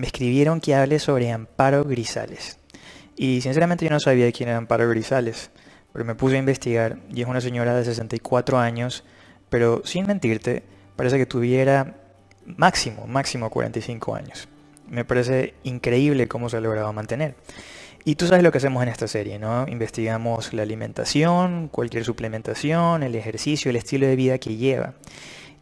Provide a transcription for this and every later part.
me escribieron que hable sobre Amparo Grisales. Y sinceramente yo no sabía quién era Amparo Grisales, pero me puse a investigar y es una señora de 64 años, pero sin mentirte, parece que tuviera máximo, máximo 45 años. Me parece increíble cómo se ha logrado mantener. Y tú sabes lo que hacemos en esta serie, ¿no? Investigamos la alimentación, cualquier suplementación, el ejercicio, el estilo de vida que lleva.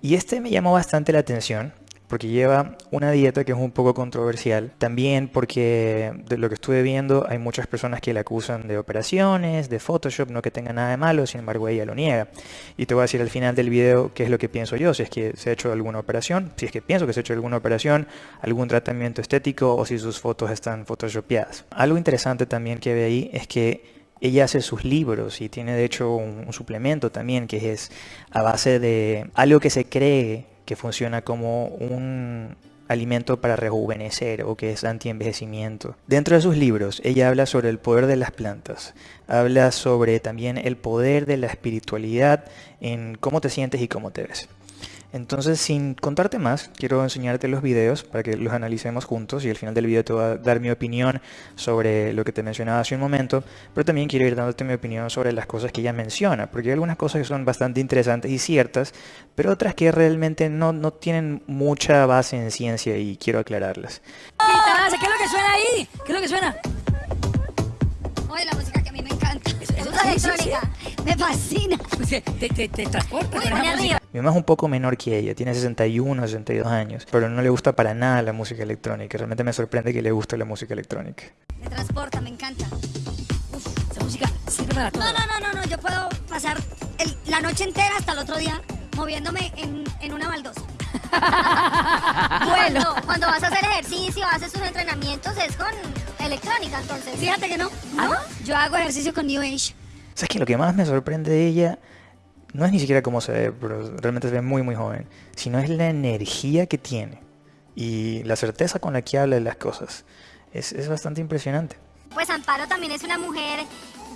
Y este me llamó bastante la atención porque lleva una dieta que es un poco controversial. También porque de lo que estuve viendo hay muchas personas que la acusan de operaciones, de Photoshop, no que tenga nada de malo, sin embargo ella lo niega. Y te voy a decir al final del video qué es lo que pienso yo, si es que se ha hecho alguna operación, si es que pienso que se ha hecho alguna operación, algún tratamiento estético o si sus fotos están photoshopeadas. Algo interesante también que ve ahí es que ella hace sus libros y tiene de hecho un, un suplemento también que es a base de algo que se cree que funciona como un alimento para rejuvenecer o que es anti-envejecimiento. Dentro de sus libros, ella habla sobre el poder de las plantas, habla sobre también el poder de la espiritualidad en cómo te sientes y cómo te ves. Entonces, sin contarte más, quiero enseñarte los videos para que los analicemos juntos y al final del video te voy a dar mi opinión sobre lo que te mencionaba hace un momento, pero también quiero ir dándote mi opinión sobre las cosas que ella menciona, porque hay algunas cosas que son bastante interesantes y ciertas, pero otras que realmente no, no tienen mucha base en ciencia y quiero aclararlas. ¿Qué es lo que suena ahí? ¿Qué es lo que suena? Oye, la música que a mí me encanta. Música electrónica. Me fascina. Te, te, te transporta. Muy Mi mamá es un poco menor que ella, tiene 61, 62 años, pero no le gusta para nada la música electrónica. Realmente me sorprende que le guste la música electrónica. Me transporta, me encanta. Esa música sirve para todo. No, no, no, no, no. Yo puedo pasar el- la noche entera hasta el otro día moviéndome en, en una baldosa. Cuando, cuando vas a hacer ejercicio, haces tus entrenamientos, es con electrónica, entonces. Fíjate que no. ¿No? Yo hago ejercicio con New Age. ¿Sabes qué? Lo que más me sorprende de ella no es ni siquiera cómo se ve, pero realmente se ve muy muy joven, sino es la energía que tiene y la certeza con la que habla de las cosas. Es, es bastante impresionante. Pues Amparo también es una mujer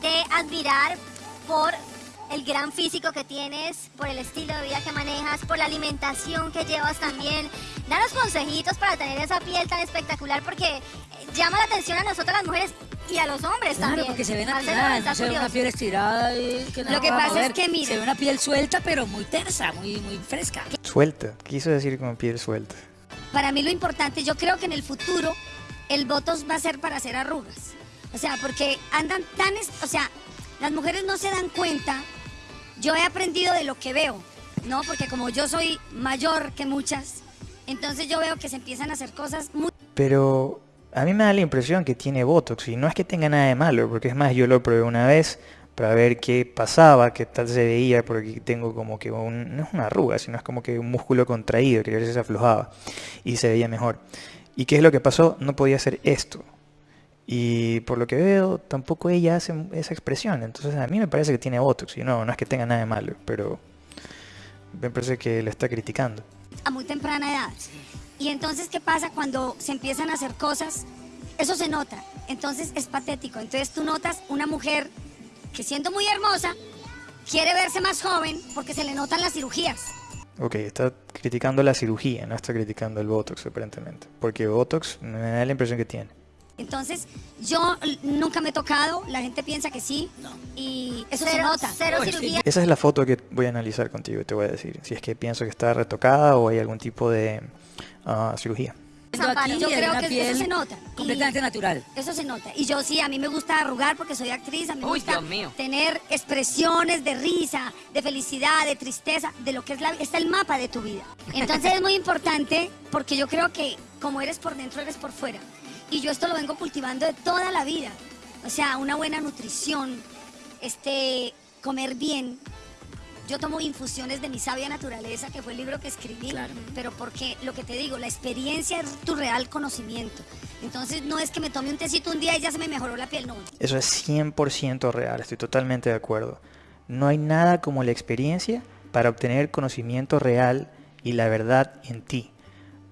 de admirar por el gran físico que tienes, por el estilo de vida que manejas, por la alimentación que llevas también. Danos consejitos para tener esa piel tan espectacular porque eh, llama la atención a nosotras las mujeres y a los hombres Claro, también. porque se ve Marcelo, natural, está no se ve una piel estirada y que no Lo que pasa es que, mira. Se ve una piel suelta, pero muy tersa, muy, muy fresca. Suelta, quiso decir con piel suelta. Para mí lo importante, yo creo que en el futuro el Botox va a ser para hacer arrugas. O sea, porque andan tan, o sea, las mujeres no se dan cuenta. Yo he aprendido de lo que veo, ¿no? Porque como yo soy mayor que muchas, entonces yo veo que se empiezan a hacer cosas muy Pero a mí me da la impresión que tiene Botox y no es que tenga nada de malo, porque es más, yo lo probé una vez para ver qué pasaba, qué tal se veía, porque tengo como que un, no es una arruga, sino es como que un músculo contraído, que a veces se aflojaba y se veía mejor. ¿Y qué es lo que pasó? No podía hacer esto. Y por lo que veo, tampoco ella hace esa expresión. Entonces a mí me parece que tiene Botox. Y no, no es que tenga nada de malo, pero me parece que le está criticando. a muy temprana edad. Y entonces, ¿qué pasa cuando se empiezan a hacer cosas? Eso se nota. Entonces es patético. Entonces tú notas una mujer que siendo muy hermosa, quiere verse más joven porque se le notan las cirugías. Ok, está criticando la cirugía, no está criticando el Botox aparentemente. Porque Botox me da la impresión que tiene. Entonces, yo nunca me he tocado, la gente piensa que sí, y eso se nota. cero cirugía. Esa es la foto que voy a analizar contigo y te voy a decir. Si es que pienso que está retocada o hay algún tipo de ah, cirugía. Aquí Yo creo que piel eso se nota. Y Completamente natural. Eso se nota. Y yo sí, a mí me gusta arrugar porque soy actriz, a mí me Uy, gusta tener expresiones de risa, de felicidad, de tristeza, de lo que es la está el mapa de tu vida. Entonces es muy importante porque yo creo que como eres por dentro, eres por fuera. Y yo esto lo vengo cultivando de toda la vida. O sea, una buena nutrición, este, comer bien. Yo tomo infusiones de mi sabia naturaleza, que fue el libro que escribí, Claro. pero porque lo que te digo, la experiencia es tu real conocimiento. Entonces no es que me tome un tecito un día y ya se me mejoró la piel, no. Eso es 100% real, estoy totalmente de acuerdo. No hay nada como la experiencia para obtener conocimiento real y la verdad en ti.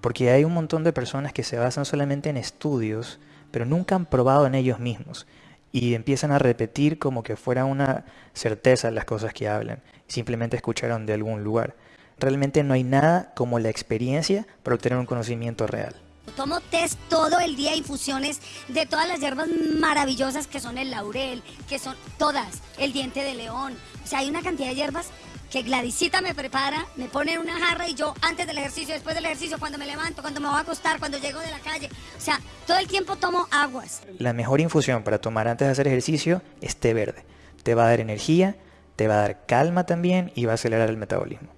Porque hay un montón de personas que se basan solamente en estudios, pero nunca han probado en ellos mismos. Y empiezan a repetir como que fuera una certeza las cosas que hablan. Simplemente escucharon de algún lugar. Realmente no hay nada como la experiencia para obtener un conocimiento real. Tomo test todo el día, infusiones de todas las hierbas maravillosas que son el laurel, que son todas, el diente de león. O sea, hay una cantidad de hierbas que Gladysita me prepara, me pone en una jarra y yo antes del ejercicio, después del ejercicio, cuando me levanto, cuando me voy a acostar, cuando llego de la calle. O sea, todo el tiempo tomo aguas. La mejor infusión para tomar antes de hacer ejercicio es té verde. Te va a dar energía, te va a dar calma también y va a acelerar el metabolismo.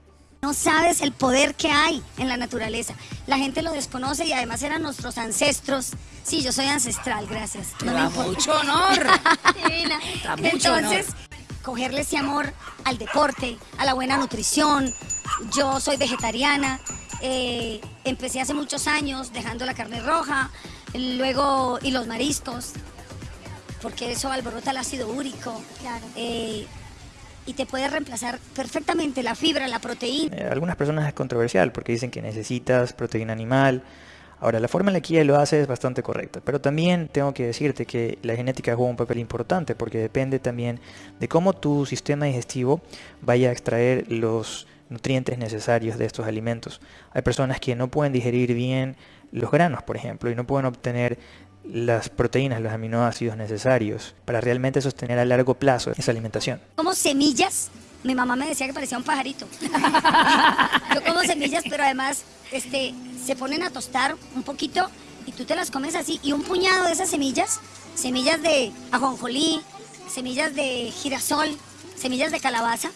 No sabes el poder que hay en la naturaleza. La gente lo desconoce y además eran nuestros ancestros. Sí, yo soy ancestral, gracias. No me da importa. mucho honor. Divina. Mucho Entonces, cogerle ese amor al deporte, a la buena nutrición. Yo soy vegetariana. eh, empecé hace muchos años dejando la carne roja, luego y los mariscos, porque eso alborota el ácido úrico. eh, y te puede reemplazar perfectamente la fibra, la proteína. Eh, algunas personas es controversial porque dicen que necesitas proteína animal. Ahora, la forma en la que ella lo hace es bastante correcta, pero también tengo que decirte que la genética juega un papel importante porque depende también de cómo tu sistema digestivo vaya a extraer los nutrientes necesarios de estos alimentos. Hay personas que no pueden digerir bien los granos, por ejemplo, y no pueden obtener las proteínas, los aminoácidos necesarios para realmente sostener a largo plazo esa alimentación. como semillas. Mi mamá me decía que parecía un pajarito. Yo como semillas, pero además este, se ponen a tostar un poquito y tú te las comes así. Y un puñado de esas semillas, semillas de ajonjolí, semillas de girasol, semillas de calabaza,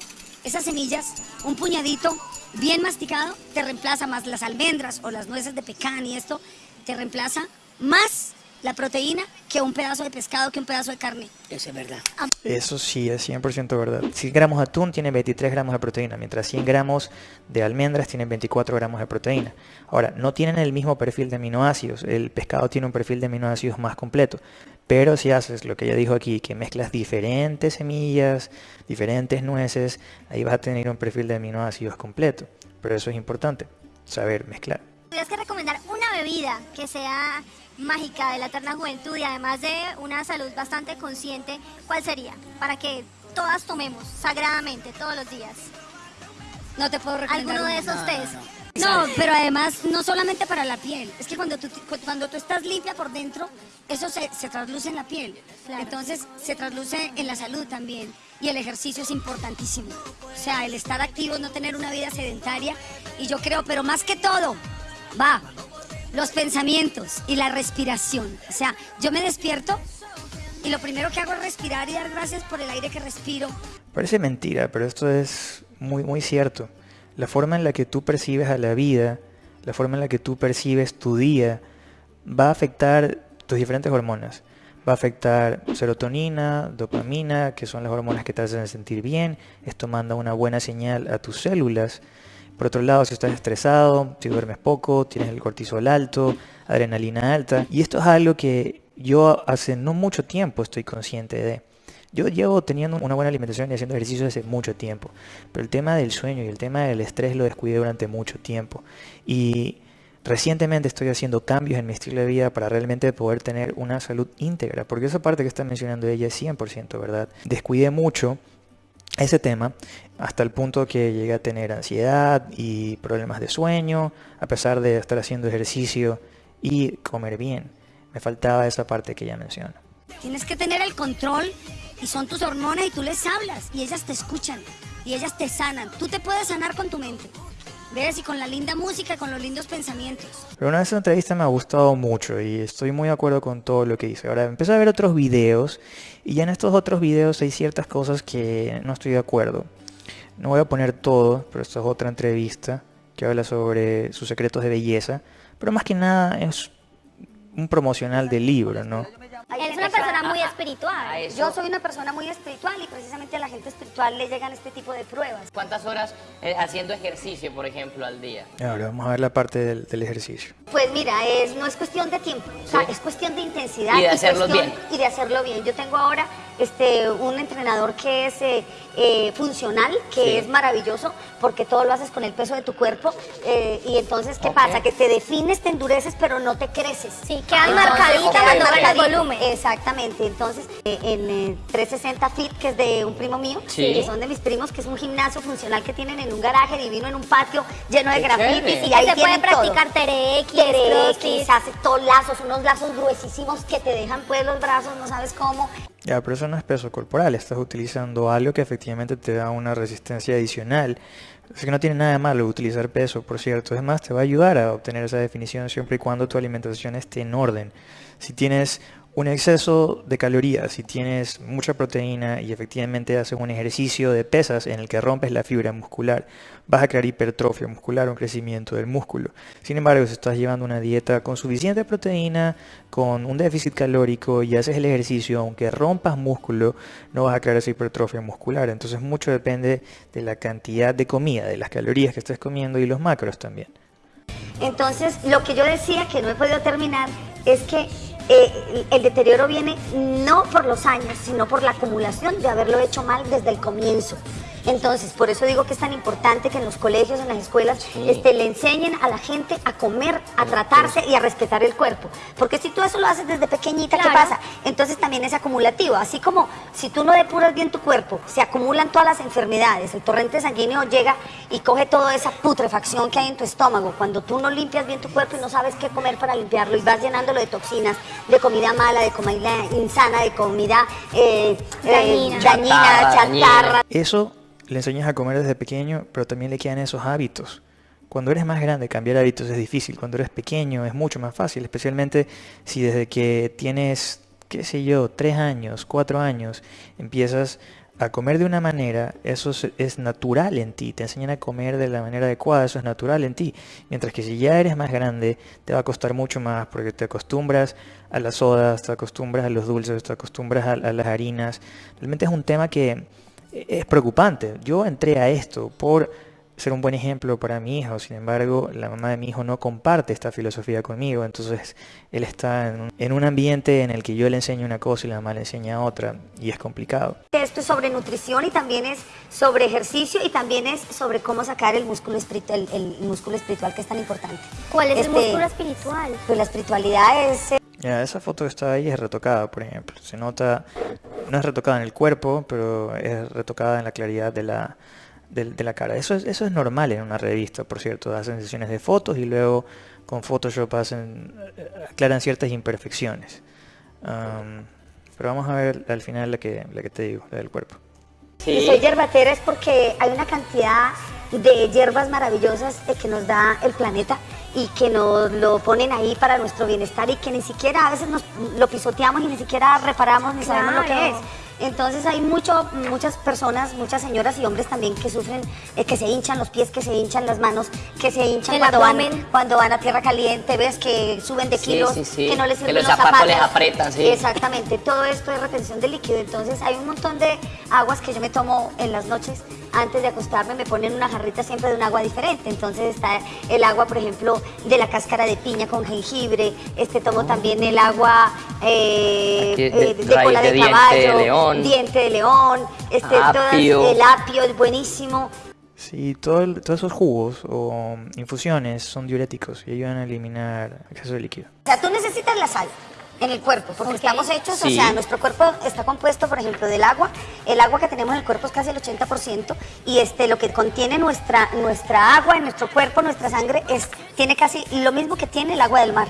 esas semillas, un puñadito bien masticado, te reemplaza más las almendras o las nueces de pecan y esto, te reemplaza más la proteína que un pedazo de pescado, que un pedazo de carne. Eso es verdad. Eso sí, es 100% verdad. 100 gramos de atún tienen 23 gramos de proteína, mientras 100 gramos de almendras tienen 24 gramos de proteína. Ahora, no tienen el mismo perfil de aminoácidos. El pescado tiene un perfil de aminoácidos más completo. Pero si haces lo que ella dijo aquí, que mezclas diferentes semillas, diferentes nueces, ahí vas a tener un perfil de aminoácidos completo. Pero eso es importante, saber mezclar. tuvieras que recomendar una bebida que sea mágica de la eterna juventud y además de una salud bastante consciente, ¿cuál sería? Para que todas tomemos sagradamente todos los días. No te puedo recomendar. Alguno de esos test. No, pero además no solamente para la piel, es que cuando tú, cu- cuando tú estás limpia por dentro, eso se, se trasluce en la piel. Claro. Entonces se trasluce en la salud también. Y el ejercicio es importantísimo. O sea, el estar activo, no tener una vida sedentaria. Y yo creo, pero más que todo, va, los pensamientos y la respiración. O sea, yo me despierto y lo primero que hago es respirar y dar gracias por el aire que respiro. Parece mentira, pero esto es muy, muy cierto. La forma en la que tú percibes a la vida, la forma en la que tú percibes tu día, va a afectar tus diferentes hormonas. Va a afectar serotonina, dopamina, que son las hormonas que te hacen sentir bien. Esto manda una buena señal a tus células. Por otro lado, si estás estresado, si duermes poco, tienes el cortisol alto, adrenalina alta. Y esto es algo que yo hace no mucho tiempo estoy consciente de. Yo llevo teniendo una buena alimentación y haciendo ejercicio hace mucho tiempo, pero el tema del sueño y el tema del estrés lo descuidé durante mucho tiempo. Y recientemente estoy haciendo cambios en mi estilo de vida para realmente poder tener una salud íntegra, porque esa parte que está mencionando ella es 100%, ¿verdad? Descuidé mucho ese tema hasta el punto que llegué a tener ansiedad y problemas de sueño, a pesar de estar haciendo ejercicio y comer bien. Me faltaba esa parte que ella menciona. Tienes que tener el control y son tus hormonas y tú les hablas y ellas te escuchan y ellas te sanan. Tú te puedes sanar con tu mente. ¿Ves? Y con la linda música, con los lindos pensamientos. Pero una vez esa entrevista me ha gustado mucho y estoy muy de acuerdo con todo lo que dice. Ahora empecé a ver otros videos y ya en estos otros videos hay ciertas cosas que no estoy de acuerdo. No voy a poner todo, pero esta es otra entrevista que habla sobre sus secretos de belleza. Pero más que nada es un promocional del libro, ¿no? Él es una persona muy espiritual. Yo soy una persona muy espiritual y precisamente a la gente espiritual le llegan este tipo de pruebas. ¿Cuántas horas eh, haciendo ejercicio, por ejemplo, al día? Ahora vamos a ver la parte del, del ejercicio. Pues mira, es, no es cuestión de tiempo, o sea, Sí. es cuestión de intensidad Y de hacerlo cuestión- bien. y de hacerlo bien. Yo tengo ahora este, un entrenador que es eh, eh, funcional, que Sí. es maravilloso, porque todo lo haces con el peso de tu cuerpo. eh, y entonces, ¿qué pasa? Que te defines, te endureces, pero no te creces. Sí, quedan Entonces, marcaditas quedan cuando hagas el volumen. exactamente. Entonces, eh, en eh, 360 Fit, que es de un primo mío, Sí. que son de mis primos, que es un gimnasio funcional que tienen en un garaje divino, en un patio lleno de grafitis y ahí se puede tienen practicar todo. terex, Terex, crossfit. se hace todos lazos, unos lazos gruesísimos que te dejan pues los brazos, no sabes cómo. Ya, pero eso no es peso corporal, estás utilizando algo que efectivamente te da una resistencia adicional. Así que no tiene nada de malo utilizar peso, por cierto. Es más, te va a ayudar a obtener esa definición siempre y cuando tu alimentación esté en orden. Si tienes un exceso de calorías, si tienes mucha proteína y efectivamente haces un ejercicio de pesas en el que rompes la fibra muscular, vas a crear hipertrofia muscular, un crecimiento del músculo. Sin embargo, si estás llevando una dieta con suficiente proteína, con un déficit calórico y haces el ejercicio, aunque rompas músculo, no vas a crear esa hipertrofia muscular. Entonces mucho depende de la cantidad de comida, de las calorías que estés comiendo y los macros también. Entonces, lo que yo decía que no he podido terminar es que eh, el deterioro viene no por los años, sino por la acumulación de haberlo hecho mal desde el comienzo. Entonces, por eso digo que es tan importante que en los colegios, en las escuelas, este, le enseñen a la gente a comer, a tratarse y a respetar el cuerpo. Porque si tú eso lo haces desde pequeñita, ¿qué Claro. pasa? Entonces también es acumulativo. Así como si tú no depuras bien tu cuerpo, se acumulan todas las enfermedades. El torrente sanguíneo llega y coge toda esa putrefacción que hay en tu estómago. Cuando tú no limpias bien tu cuerpo y no sabes qué comer para limpiarlo y vas llenándolo de toxinas, de comida mala, de comida insana, de comida eh, eh, Dañina. dañina, Chatarra, chatarra. Eso le enseñas a comer desde pequeño, pero también le quedan esos hábitos. Cuando eres más grande, cambiar hábitos es difícil. Cuando eres pequeño es mucho más fácil, especialmente si desde que tienes, qué sé yo, tres años, cuatro años, empiezas a comer de una manera, eso es, natural en ti. Te enseñan a comer de la manera adecuada, eso es natural en ti. Mientras que si ya eres más grande, te va a costar mucho más porque te acostumbras a las sodas, te acostumbras a los dulces, te acostumbras a las harinas. Realmente es un tema que es preocupante. Yo entré a esto por ser un buen ejemplo para mi hijo, sin embargo, la mamá de mi hijo no comparte esta filosofía conmigo, entonces él está en un, en un ambiente en el que yo le enseño una cosa y la mamá le enseña otra, y es complicado. Esto es sobre nutrición y también es sobre ejercicio y también es sobre cómo sacar el músculo espiritual, el, el músculo espiritual que es tan importante. ¿Cuál es el Este, músculo espiritual? Pues la espiritualidad es eh, Ya, esa foto que está ahí es retocada, por ejemplo. Se nota, no es retocada en el cuerpo, pero es retocada en la claridad de la, de, la cara. Eso es, eso es normal en una revista, por cierto. Hacen sesiones de fotos y luego con Photoshop hacen, eh, aclaran ciertas imperfecciones. Pero vamos a ver al final la que, la que te digo, la del cuerpo. Y Sí. soy yerbatera es porque hay una cantidad de hierbas maravillosas que nos da el planeta y que nos lo ponen ahí para nuestro bienestar y que ni siquiera a veces nos lo pisoteamos y ni siquiera reparamos ni sabemos lo que es. Entonces hay mucho, muchas personas, muchas señoras y hombres también que sufren, eh, que se hinchan los pies, que se hinchan las manos, que se hinchan cuando van, cuando van a tierra caliente, ves que suben de kilos, sí, sí. que no les Que sirven los los zapatos les aprietan, sí. Exactamente, todo esto es retención de líquido. Entonces hay un montón de aguas que yo me tomo en las noches antes de acostarme, me ponen una jarrita siempre de un agua diferente. Entonces está el agua, por ejemplo, de la cáscara de piña con jengibre. Este tomo también el agua eh, Aquí, eh, de- de, cola de de, diente de caballo, león. Diente de león, este, todas- Apio. el apio es buenísimo. Sí, todo el- todos esos jugos o infusiones son diuréticos y ayudan a eliminar exceso de líquido. O sea, tú necesitas la sal en el cuerpo, porque Ok. estamos hechos, o Sí. sea, nuestro cuerpo está compuesto, por ejemplo, del agua. El agua que tenemos en el cuerpo es casi el 80%, y este, lo que contiene nuestra, nuestra agua en nuestro cuerpo, nuestra sangre, es, tiene casi lo mismo que tiene el agua del mar.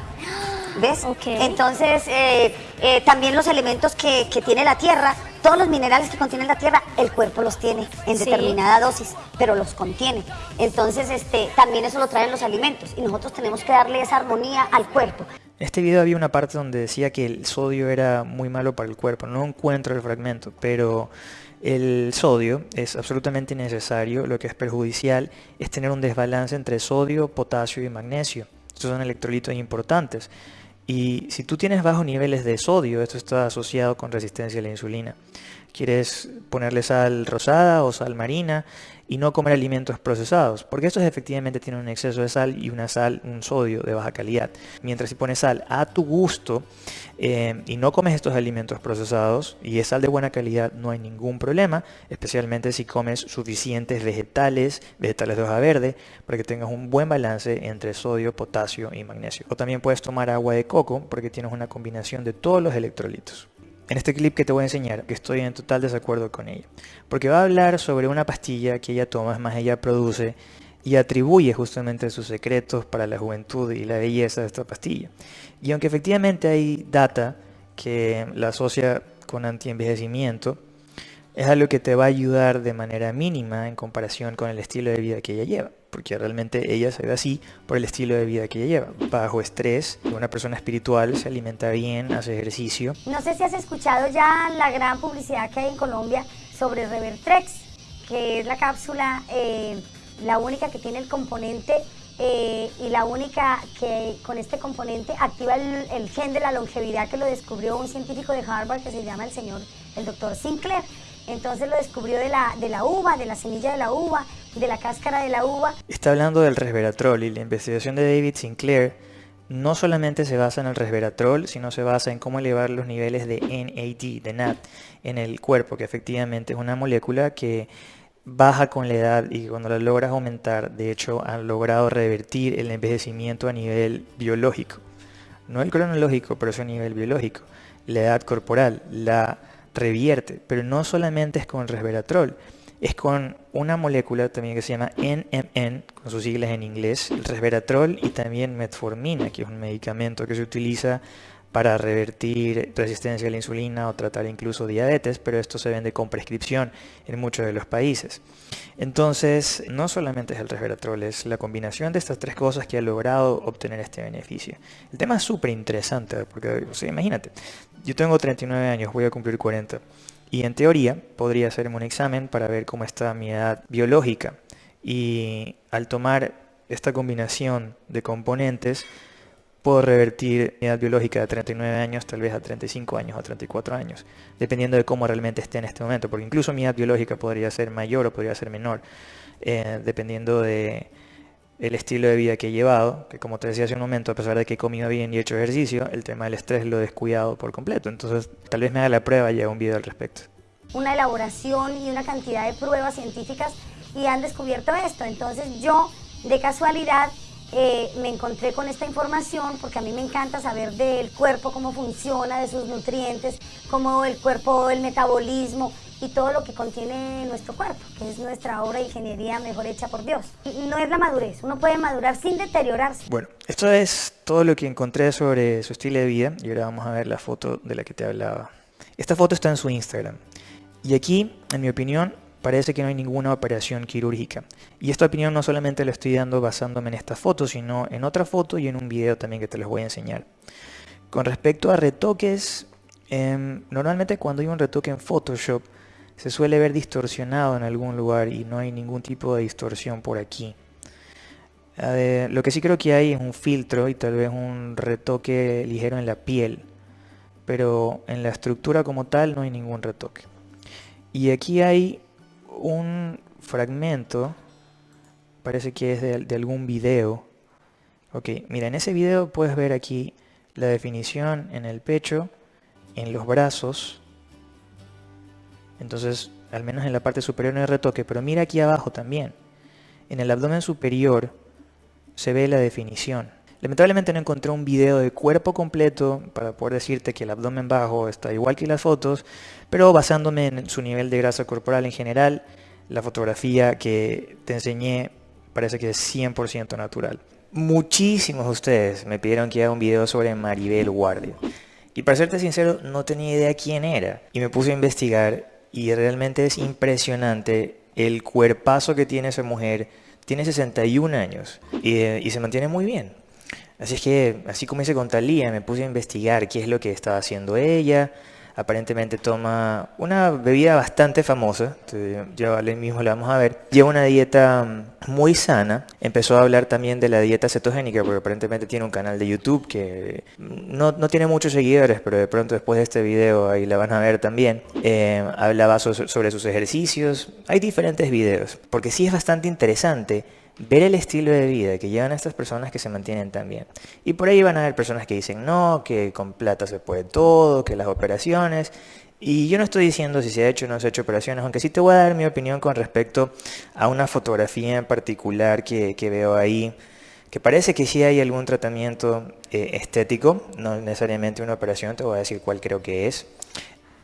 ¿Ves? Ok. Entonces, eh, eh, también los elementos que, que tiene la tierra, todos los minerales que contiene la tierra, el cuerpo los tiene en Sí. determinada dosis, pero los contiene. Entonces, este, también eso lo traen los alimentos, y nosotros tenemos que darle esa armonía al cuerpo. En este video había una parte donde decía que el sodio era muy malo para el cuerpo. No encuentro el fragmento, pero el sodio es absolutamente necesario. Lo que es perjudicial es tener un desbalance entre sodio, potasio y magnesio. Estos son electrolitos importantes. Y si tú tienes bajos niveles de sodio, esto está asociado con resistencia a la insulina. Quieres ponerle sal rosada o sal marina y no comer alimentos procesados, porque estos efectivamente tienen un exceso de sal y una sal, un sodio de baja calidad. Mientras si pones sal a tu gusto eh, y no comes estos alimentos procesados y es sal de buena calidad, no hay ningún problema, especialmente si comes suficientes vegetales, vegetales de hoja verde, para que tengas un buen balance entre sodio, potasio y magnesio. O también puedes tomar agua de coco porque tienes una combinación de todos los electrolitos en este clip que te voy a enseñar, que estoy en total desacuerdo con ella. Porque va a hablar sobre una pastilla que ella toma, es más, ella produce y atribuye justamente sus secretos para la juventud y la belleza de esta pastilla. Y aunque efectivamente hay data que la asocia con antienvejecimiento, es algo que te va a ayudar de manera mínima en comparación con el estilo de vida que ella lleva, porque realmente ella se ve así por el estilo de vida que ella lleva, bajo estrés, una persona espiritual, se alimenta bien, hace ejercicio. No sé si has escuchado ya la gran publicidad que hay en Colombia sobre Revertrex, que es la cápsula, eh, la única que tiene el componente eh, y la única que con este componente activa el, el gen de la longevidad que lo descubrió un científico de Harvard que se llama el señor, el doctor Sinclair. Entonces lo descubrió de la, de la uva, de la semilla de la uva, de la cáscara de la uva. Está hablando del resveratrol y la investigación de David Sinclair no solamente se basa en el resveratrol, sino se basa en cómo elevar los niveles de NAD, de NAD, en el cuerpo, que efectivamente es una molécula que baja con la edad y cuando la logras aumentar, de hecho, han logrado revertir el envejecimiento a nivel biológico. No el cronológico, pero es a nivel biológico. La edad corporal, la revierte, pero no solamente es con resveratrol, es con una molécula también que se llama NMN, con sus siglas en inglés, el resveratrol y también metformina, que es un medicamento que se utiliza para revertir resistencia a la insulina o tratar incluso diabetes, pero esto se vende con prescripción en muchos de los países. Entonces, no solamente es el resveratrol, es la combinación de estas tres cosas que ha logrado obtener este beneficio. El tema es súper interesante, porque, imagínate, yo tengo 39 años, voy a cumplir 40, y en teoría podría hacerme un examen para ver cómo está mi edad biológica. Y al tomar esta combinación de componentes, puedo revertir mi edad biológica de 39 años tal vez a 35 años o 34 años, dependiendo de cómo realmente esté en este momento, porque incluso mi edad biológica podría ser mayor o podría ser menor, eh, dependiendo de el estilo de vida que he llevado, que como te decía hace un momento, a pesar de que he comido bien y he hecho ejercicio, el tema del estrés lo he descuidado por completo, entonces tal vez me haga la prueba y haga un video al respecto. Una elaboración y una cantidad de pruebas científicas y han descubierto esto, entonces yo de casualidad eh, me encontré con esta información porque a mí me encanta saber del cuerpo, cómo funciona, de sus nutrientes, cómo el cuerpo, el metabolismo y todo lo que contiene nuestro cuerpo, que es nuestra obra de ingeniería mejor hecha por Dios. No es la madurez, uno puede madurar sin deteriorarse. Bueno, esto es todo lo que encontré sobre su estilo de vida y ahora vamos a ver la foto de la que te hablaba. Esta foto está en su Instagram y aquí, en mi opinión, parece que no hay ninguna operación quirúrgica. Y esta opinión no solamente la estoy dando basándome en esta foto, sino en otra foto y en un video también que te los voy a enseñar. Con respecto a retoques, em, normalmente cuando hay un retoque en Photoshop, se suele ver distorsionado en algún lugar y no hay ningún tipo de distorsión por aquí. lo que sí creo que hay es un filtro y tal vez un retoque ligero en la piel, pero en la estructura como tal no hay ningún retoque. Y aquí hay un fragmento, parece que es de, algún video. Ok, mira, en ese video puedes ver aquí la definición en el pecho, en los brazos. Entonces, al menos en la parte superior no hay retoque, pero mira aquí abajo también. En el abdomen superior se ve la definición. Lamentablemente no encontré un video de cuerpo completo para poder decirte que el abdomen bajo está igual que las fotos, pero basándome en su nivel de grasa corporal en general, la fotografía que te enseñé parece que es 100% natural. Muchísimos de ustedes me pidieron que haga un video sobre Maribel Guardia. Y para serte sincero, no tenía idea quién era. Y me puse a investigar y realmente es impresionante el cuerpazo que tiene esa mujer. Tiene 61 años y, y se mantiene muy bien. Así es que, así como hice con Talía, me puse a investigar qué es lo que estaba haciendo ella, aparentemente toma una bebida bastante famosa, ya mismo la vamos a ver, lleva una dieta mm, muy sana, empezó a hablar también de la dieta cetogénica, porque aparentemente tiene un canal de YouTube que mm, no, no tiene muchos seguidores, pero de pronto después de este video ahí la van a ver también, Eh, hablaba so- sobre sus ejercicios, hay diferentes videos, porque sí es bastante interesante ver el estilo de vida que llevan estas personas que se mantienen tan bien. Y por ahí van a haber personas que dicen no, que con plata se puede todo, que las operaciones. Y yo no estoy diciendo si se ha hecho o no se ha hecho operaciones, aunque sí te voy a dar mi opinión con respecto a una fotografía en particular que, que veo ahí, que parece que sí hay algún tratamiento eh, estético, no necesariamente una operación, te voy a decir cuál creo que es.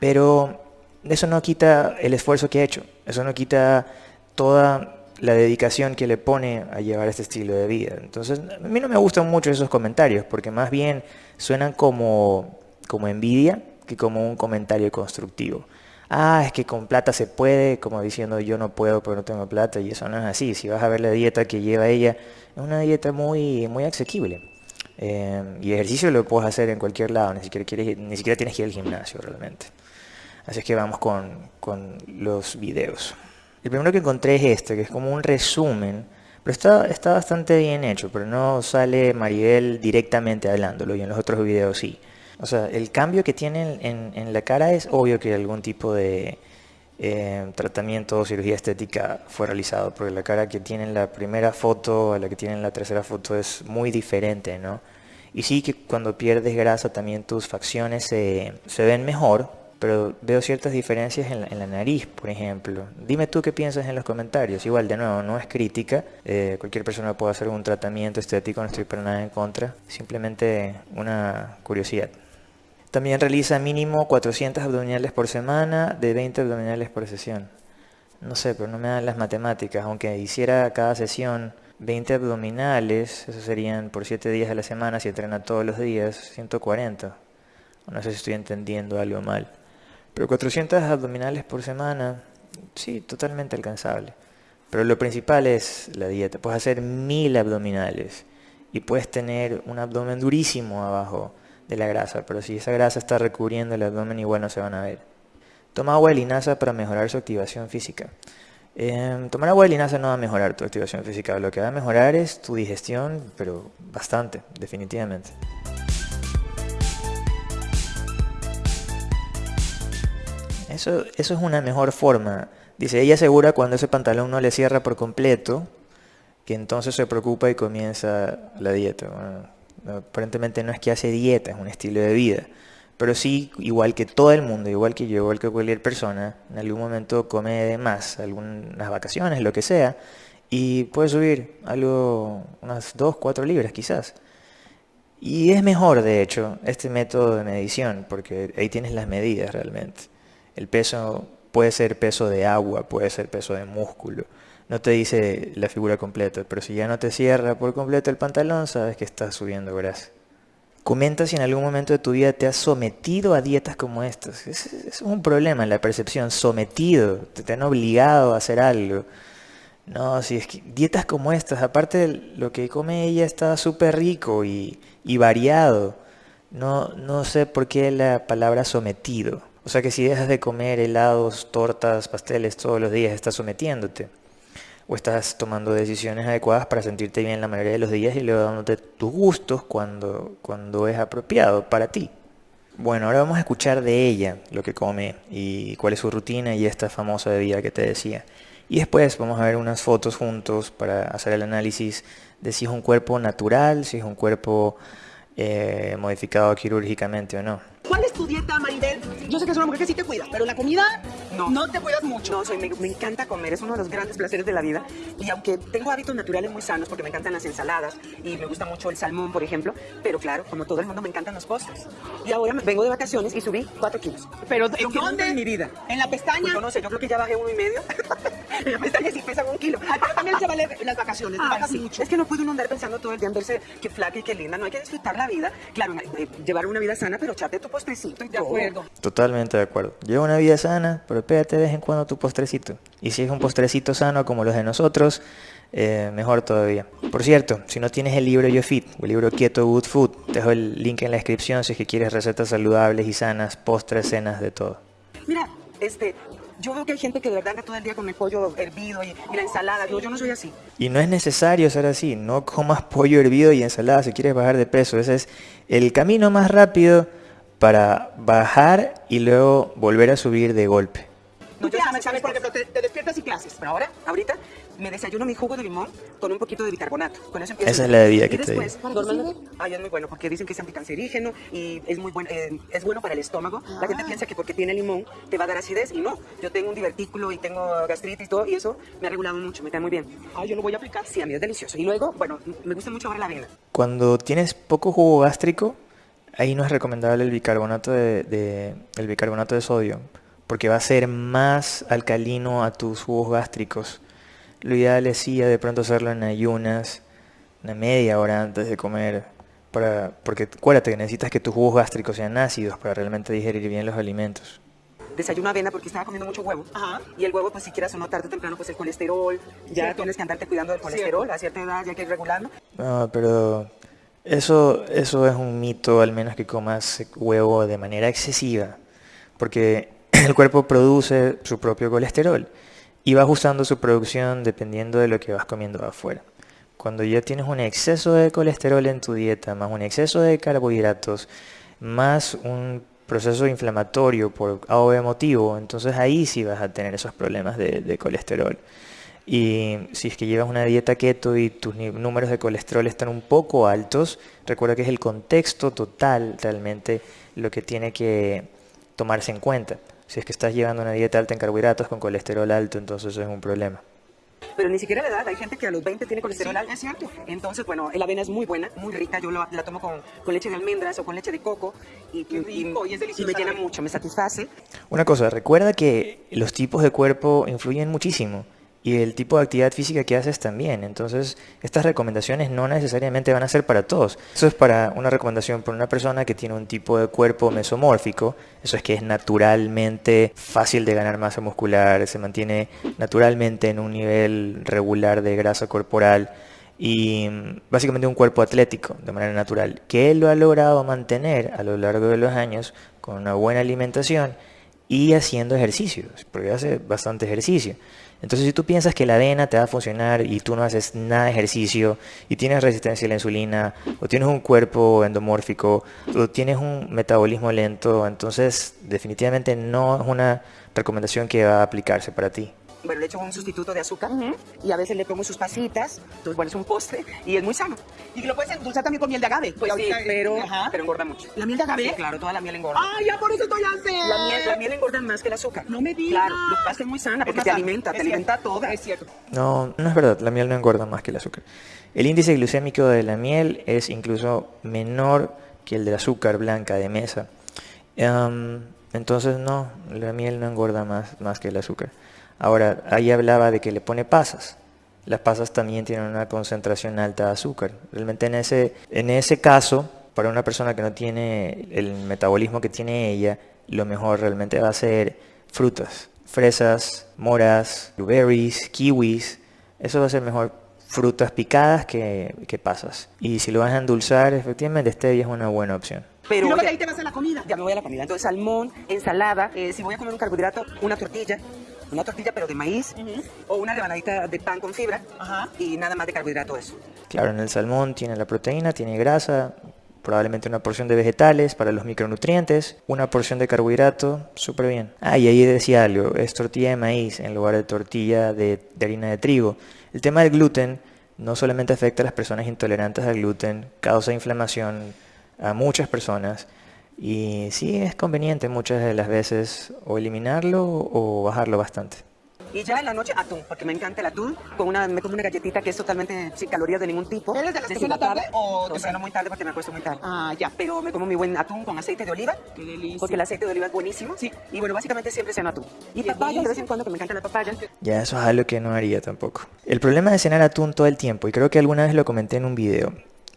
Pero eso no quita el esfuerzo que ha hecho, eso no quita toda la dedicación que le pone a llevar este estilo de vida. Entonces, a mí no me gustan mucho esos comentarios, porque más bien suenan como, como envidia que como un comentario constructivo. Ah, es que con plata se puede, como diciendo yo no puedo porque no tengo plata, y eso no es así. Si vas a ver la dieta que lleva ella, es una dieta muy, muy asequible. Eh, y ejercicio lo puedes hacer en cualquier lado, ni siquiera, quieres- ni siquiera tienes que ir al gimnasio realmente. Así es que vamos con, con los videos. El primero que encontré es este, que es como un resumen, pero está, está bastante bien hecho, pero no sale Maribel directamente hablándolo y en los otros videos sí. O sea, el cambio que tiene en, en la cara es obvio que algún tipo de eh, tratamiento o cirugía estética fue realizado, porque la cara que tiene en la primera foto a la que tiene en la tercera foto es muy diferente, ¿no? Y sí que cuando pierdes grasa también tus facciones se, se ven mejor, pero veo ciertas diferencias en la, nariz, por ejemplo. Dime tú qué piensas en los comentarios. Igual, de nuevo, no es crítica. eh, cualquier persona puede hacer un tratamiento estético, no estoy para nada en contra. Simplemente una curiosidad. También realiza mínimo 400 abdominales por semana, de 20 abdominales por sesión. No sé, pero no me dan las matemáticas. Aunque hiciera cada sesión 20 abdominales, eso serían por 7 días a la semana, si entrena todos los días, 140. No sé si estoy entendiendo algo mal. Pero 400 abdominales por semana, sí, totalmente alcanzable. Pero lo principal es la dieta. Puedes hacer 1000 abdominales y puedes tener un abdomen durísimo abajo de la grasa, pero si esa grasa está recubriendo el abdomen igual no se van a ver. Toma agua de linaza para mejorar su activación física. Em, tomar agua de linaza no va a mejorar tu activación física, lo que va a mejorar es tu digestión, pero bastante, definitivamente. Eso, eso es una mejor forma. Dice, ella asegura cuando ese pantalón no le cierra por completo, que entonces se preocupa y comienza la dieta. Aparentemente no es que hace dieta, es un estilo de vida. Pero sí, igual que todo el mundo, igual que yo, igual que cualquier persona, en algún momento come de más, algunas vacaciones, lo que sea, y puede subir algo, unas 2, 4 libras quizás. Y es mejor, de hecho, este método de medición, porque ahí tienes las medidas realmente. El peso puede ser peso de agua, puede ser peso de músculo. No te dice la figura completa, pero si ya no te cierra por completo el pantalón, sabes que estás subiendo grasa. Comenta si en algún momento de tu vida te has sometido a dietas como estas. Es, un problema en la percepción, sometido, te, han obligado a hacer algo. No, si es que dietas como estas, aparte lo que come ella está súper rico y, y variado. No, no sé por qué la palabra sometido. O sea que si dejas de comer helados, tortas, pasteles todos los días, estás sometiéndote. O estás tomando decisiones adecuadas para sentirte bien la mayoría de los días y luego dándote tus gustos cuando, cuando es apropiado para ti. Bueno, ahora vamos a escuchar de ella lo que come y cuál es su rutina y esta famosa bebida que te decía. Y después vamos a ver unas fotos juntos para hacer el análisis de si es un cuerpo natural, si es un cuerpo eh, modificado quirúrgicamente o no. ¿Cuál es tu dieta, Maribel? Yo sé que es una mujer que sí te cuida, pero la comida no, te cuidas mucho. No, soy, me, me encanta comer, es uno de los grandes placeres de la vida. Y aunque tengo hábitos naturales muy sanos, porque me encantan las ensaladas y me gusta mucho el salmón, por ejemplo, pero claro, como todo el mundo me encantan los postres. Y ahora vengo de vacaciones y subí 4 kilos. Pero nunca ¿dónde? en mi vida. En la pestaña. Pues yo no sé, yo creo que ya bajé uno y medio. en la pestaña sí pesan un kilo. Pero también se vale las vacaciones, Ah, bajas sí. mucho. Es que no puede uno andar pensando todo el día en verse que flaca y que linda. No hay que disfrutar la vida. Claro, eh, llevar una vida sana, pero echarte tu postrecito y De todo. acuerdo. Totalmente de acuerdo. Lleva una vida sana, pero pégate de vez en cuando tu postrecito. Y si es un postrecito sano como los de nosotros, eh, mejor todavía. Por cierto, si no tienes el libro Yo Fit o el libro Keto Good Food, te dejo el link en la descripción si es que quieres recetas saludables y sanas, postres, cenas, de todo. Mira, este, yo veo que hay gente que de verdad anda todo el día con el pollo hervido y, y la ensalada. Yo, yo no soy así. Y no es necesario ser así, no comas pollo hervido y ensalada si quieres bajar de peso. Ese es el camino más rápido para bajar y luego volver a subir de golpe. No, ¿Tú yo qué haces? Por ejemplo, te, te despiertas y clases. Pero ahora, ahorita, me desayuno mi jugo de limón con un poquito de bicarbonato. Con eso empiezo. Esa es la bebida que y te después, normalmente, ay, es muy bueno porque dicen que es anticancerígeno y es muy bueno, eh, es bueno para el estómago. La Ah. gente piensa que porque tiene limón te va a dar acidez y no. Yo tengo un divertículo y tengo gastritis y todo y eso me ha regulado mucho, me cae muy bien. Ay, yo lo voy a aplicar. Sí, a mí es delicioso. Y luego, bueno, me gusta mucho ahora la avena. Cuando tienes poco jugo gástrico, ahí no es recomendable el bicarbonato de, de- el bicarbonato de sodio, porque va a ser más alcalino a tus jugos gástricos. Lo ideal es sí de pronto hacerlo en ayunas, una media hora antes de comer, para, porque acuérdate que necesitas que tus jugos gástricos sean ácidos para realmente digerir bien los alimentos. Desayuno avena porque estaba comiendo mucho huevo. Ajá. Y el huevo, pues si quieras o no, tarde o temprano, pues el colesterol. Ya Cierto. tienes que andarte cuidando del colesterol. A cierta edad ya hay que ir regularlo. No, pero eso, eso es un mito, al menos que comas huevo de manera excesiva, porque el cuerpo produce su propio colesterol y va ajustando su producción dependiendo de lo que vas comiendo afuera. Cuando ya tienes un exceso de colesterol en tu dieta, más un exceso de carbohidratos, más un proceso inflamatorio por algo emotivo, entonces ahí sí vas a tener esos problemas de colesterol. Y si es que llevas una dieta keto y tus números de colesterol están un poco altos, recuerda que es el contexto total realmente lo que tiene que tomarse en cuenta. Si es que estás llevando una dieta alta en carbohidratos con colesterol alto, entonces eso es un problema. Pero ni siquiera la edad. Hay gente que a los 20 tiene colesterol Sí, alto. es cierto. Entonces, bueno, la avena es muy buena, muy rica. Yo la, la tomo con, con leche de almendras o con leche de coco. Y, Qué rico, y es deliciosa me llena mucho, me satisface. Una cosa, recuerda que los tipos de cuerpo influyen muchísimo y el tipo de actividad física que haces también. Entonces, estas recomendaciones no necesariamente van a ser para todos. Eso es para una recomendación para una persona que tiene un tipo de cuerpo mesomórfico. Eso es que es naturalmente fácil de ganar masa muscular, se mantiene naturalmente en un nivel regular de grasa corporal y mm, básicamente un cuerpo atlético de manera natural, que él lo ha logrado mantener a lo largo de los años con una buena alimentación y haciendo ejercicios, porque hace bastante ejercicio. Entonces, si tú piensas que la avena te va a funcionar y tú no haces nada de ejercicio y tienes resistencia a la insulina o tienes un cuerpo endomórfico o tienes un metabolismo lento, entonces definitivamente no es una recomendación que va a aplicarse para ti. Bueno, le echo un sustituto de azúcar y a veces le pongo sus pasitas. Entonces, bueno, es un postre y es muy sano. Y lo puedes endulzar también con miel de agave. Pues sí, ahorita, pero, Ajá. pero engorda mucho. ¿La miel de agave? Sí, claro, toda la miel engorda. Ay, ya por eso estoy así. La miel, la miel engorda más que el azúcar. No me digas. Claro, lo que pasa es que es muy sana porque te sano. alimenta, Es te alimenta cierto, toda. Es cierto. No, no es verdad, la miel no engorda más que el azúcar. El índice glucémico de la miel es incluso menor que el del azúcar blanca de mesa. Em, entonces no, la miel no engorda más, más que el azúcar. Ahora, ahí hablaba de que le pone pasas. Las pasas también tienen una concentración alta de azúcar. Realmente en ese, en ese caso, para una persona que no tiene el metabolismo que tiene ella, lo mejor realmente va a ser frutas. Fresas, moras, blueberries, kiwis. Eso va a ser mejor frutas picadas que, que pasas. Y si lo vas a endulzar, efectivamente stevia es una buena opción. Pero y luego de ahí te vas a la comida. Ya me voy a la comida. Entonces, salmón, ensalada. eh, si voy a comer un carbohidrato, una tortilla. Una tortilla, pero de maíz. O una rebanadita de pan con fibra. Ajá. Y nada más de carbohidrato eso. Claro, en el salmón tiene la proteína, tiene grasa, probablemente una porción de vegetales para los micronutrientes, una porción de carbohidrato, súper bien. Ah, y ahí decía algo, es tortilla de maíz en lugar de tortilla de, de harina de trigo. El tema del gluten no solamente afecta a las personas intolerantes al gluten, causa inflamación a muchas personas y sí es conveniente muchas de las veces o eliminarlo o bajarlo bastante. Y ya en la noche, atún, porque me encanta el atún. Con una, me como una galletita que es totalmente sin calorías de ningún tipo. ¿Eres de las que cena deshidratada. tarde o No, temprano? ceno muy tarde porque me acuesto muy tarde. Ah, ya. Pero me como mi buen atún con aceite de oliva. Qué delicia. Porque el aceite de oliva es buenísimo. Sí. Y bueno, básicamente siempre ceno atún. Y Qué papaya de vez en cuando, que me encanta la papaya. Ya eso es algo que no haría tampoco. El problema de cenar atún todo el tiempo, y creo que alguna vez lo comenté en un video,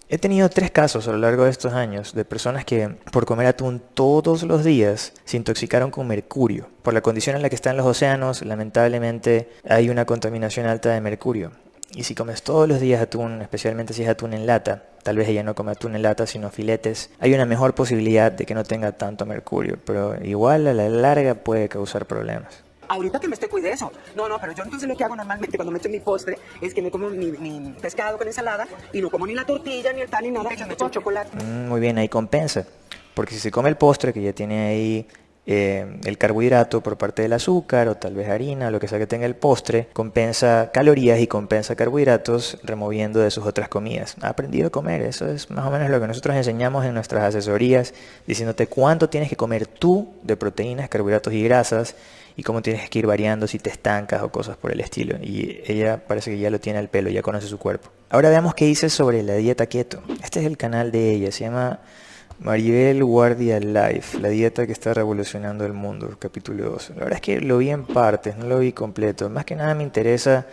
he tenido tres casos a lo largo de estos años de personas que por comer atún todos los días se intoxicaron con mercurio. Por la condición en la que están los océanos, lamentablemente hay una contaminación alta de mercurio. Y si comes todos los días atún, especialmente si es atún en lata, tal vez ella no come atún en lata sino filetes, hay una mejor posibilidad de que no tenga tanto mercurio, pero igual a la larga puede causar problemas. Ahorita que me estoy cuidando eso. No, no, pero yo entonces lo que hago normalmente cuando me echo mi postre es que me como mi, pescado con ensalada y no como ni la tortilla, ni el pan, ni nada, me echo chocolate. Mm, muy bien, ahí compensa. Porque si se come el postre que ya tiene ahí eh, el carbohidrato por parte del azúcar o tal vez harina, lo que sea que tenga el postre, compensa calorías y compensa carbohidratos removiendo de sus otras comidas. Ha aprendido a comer, eso es más o menos lo que nosotros enseñamos en nuestras asesorías, diciéndote cuánto tienes que comer tú de proteínas, carbohidratos y grasas y cómo tienes que ir variando si te estancas o cosas por el estilo. Y ella parece que ya lo tiene al pelo, ya conoce su cuerpo. Ahora veamos qué dice sobre la dieta keto. Este es el canal de ella, se llama Maribel Guardia Life, la dieta que está revolucionando el mundo, capítulo 2. La verdad es que lo vi en partes, no lo vi completo. Más que nada me interesa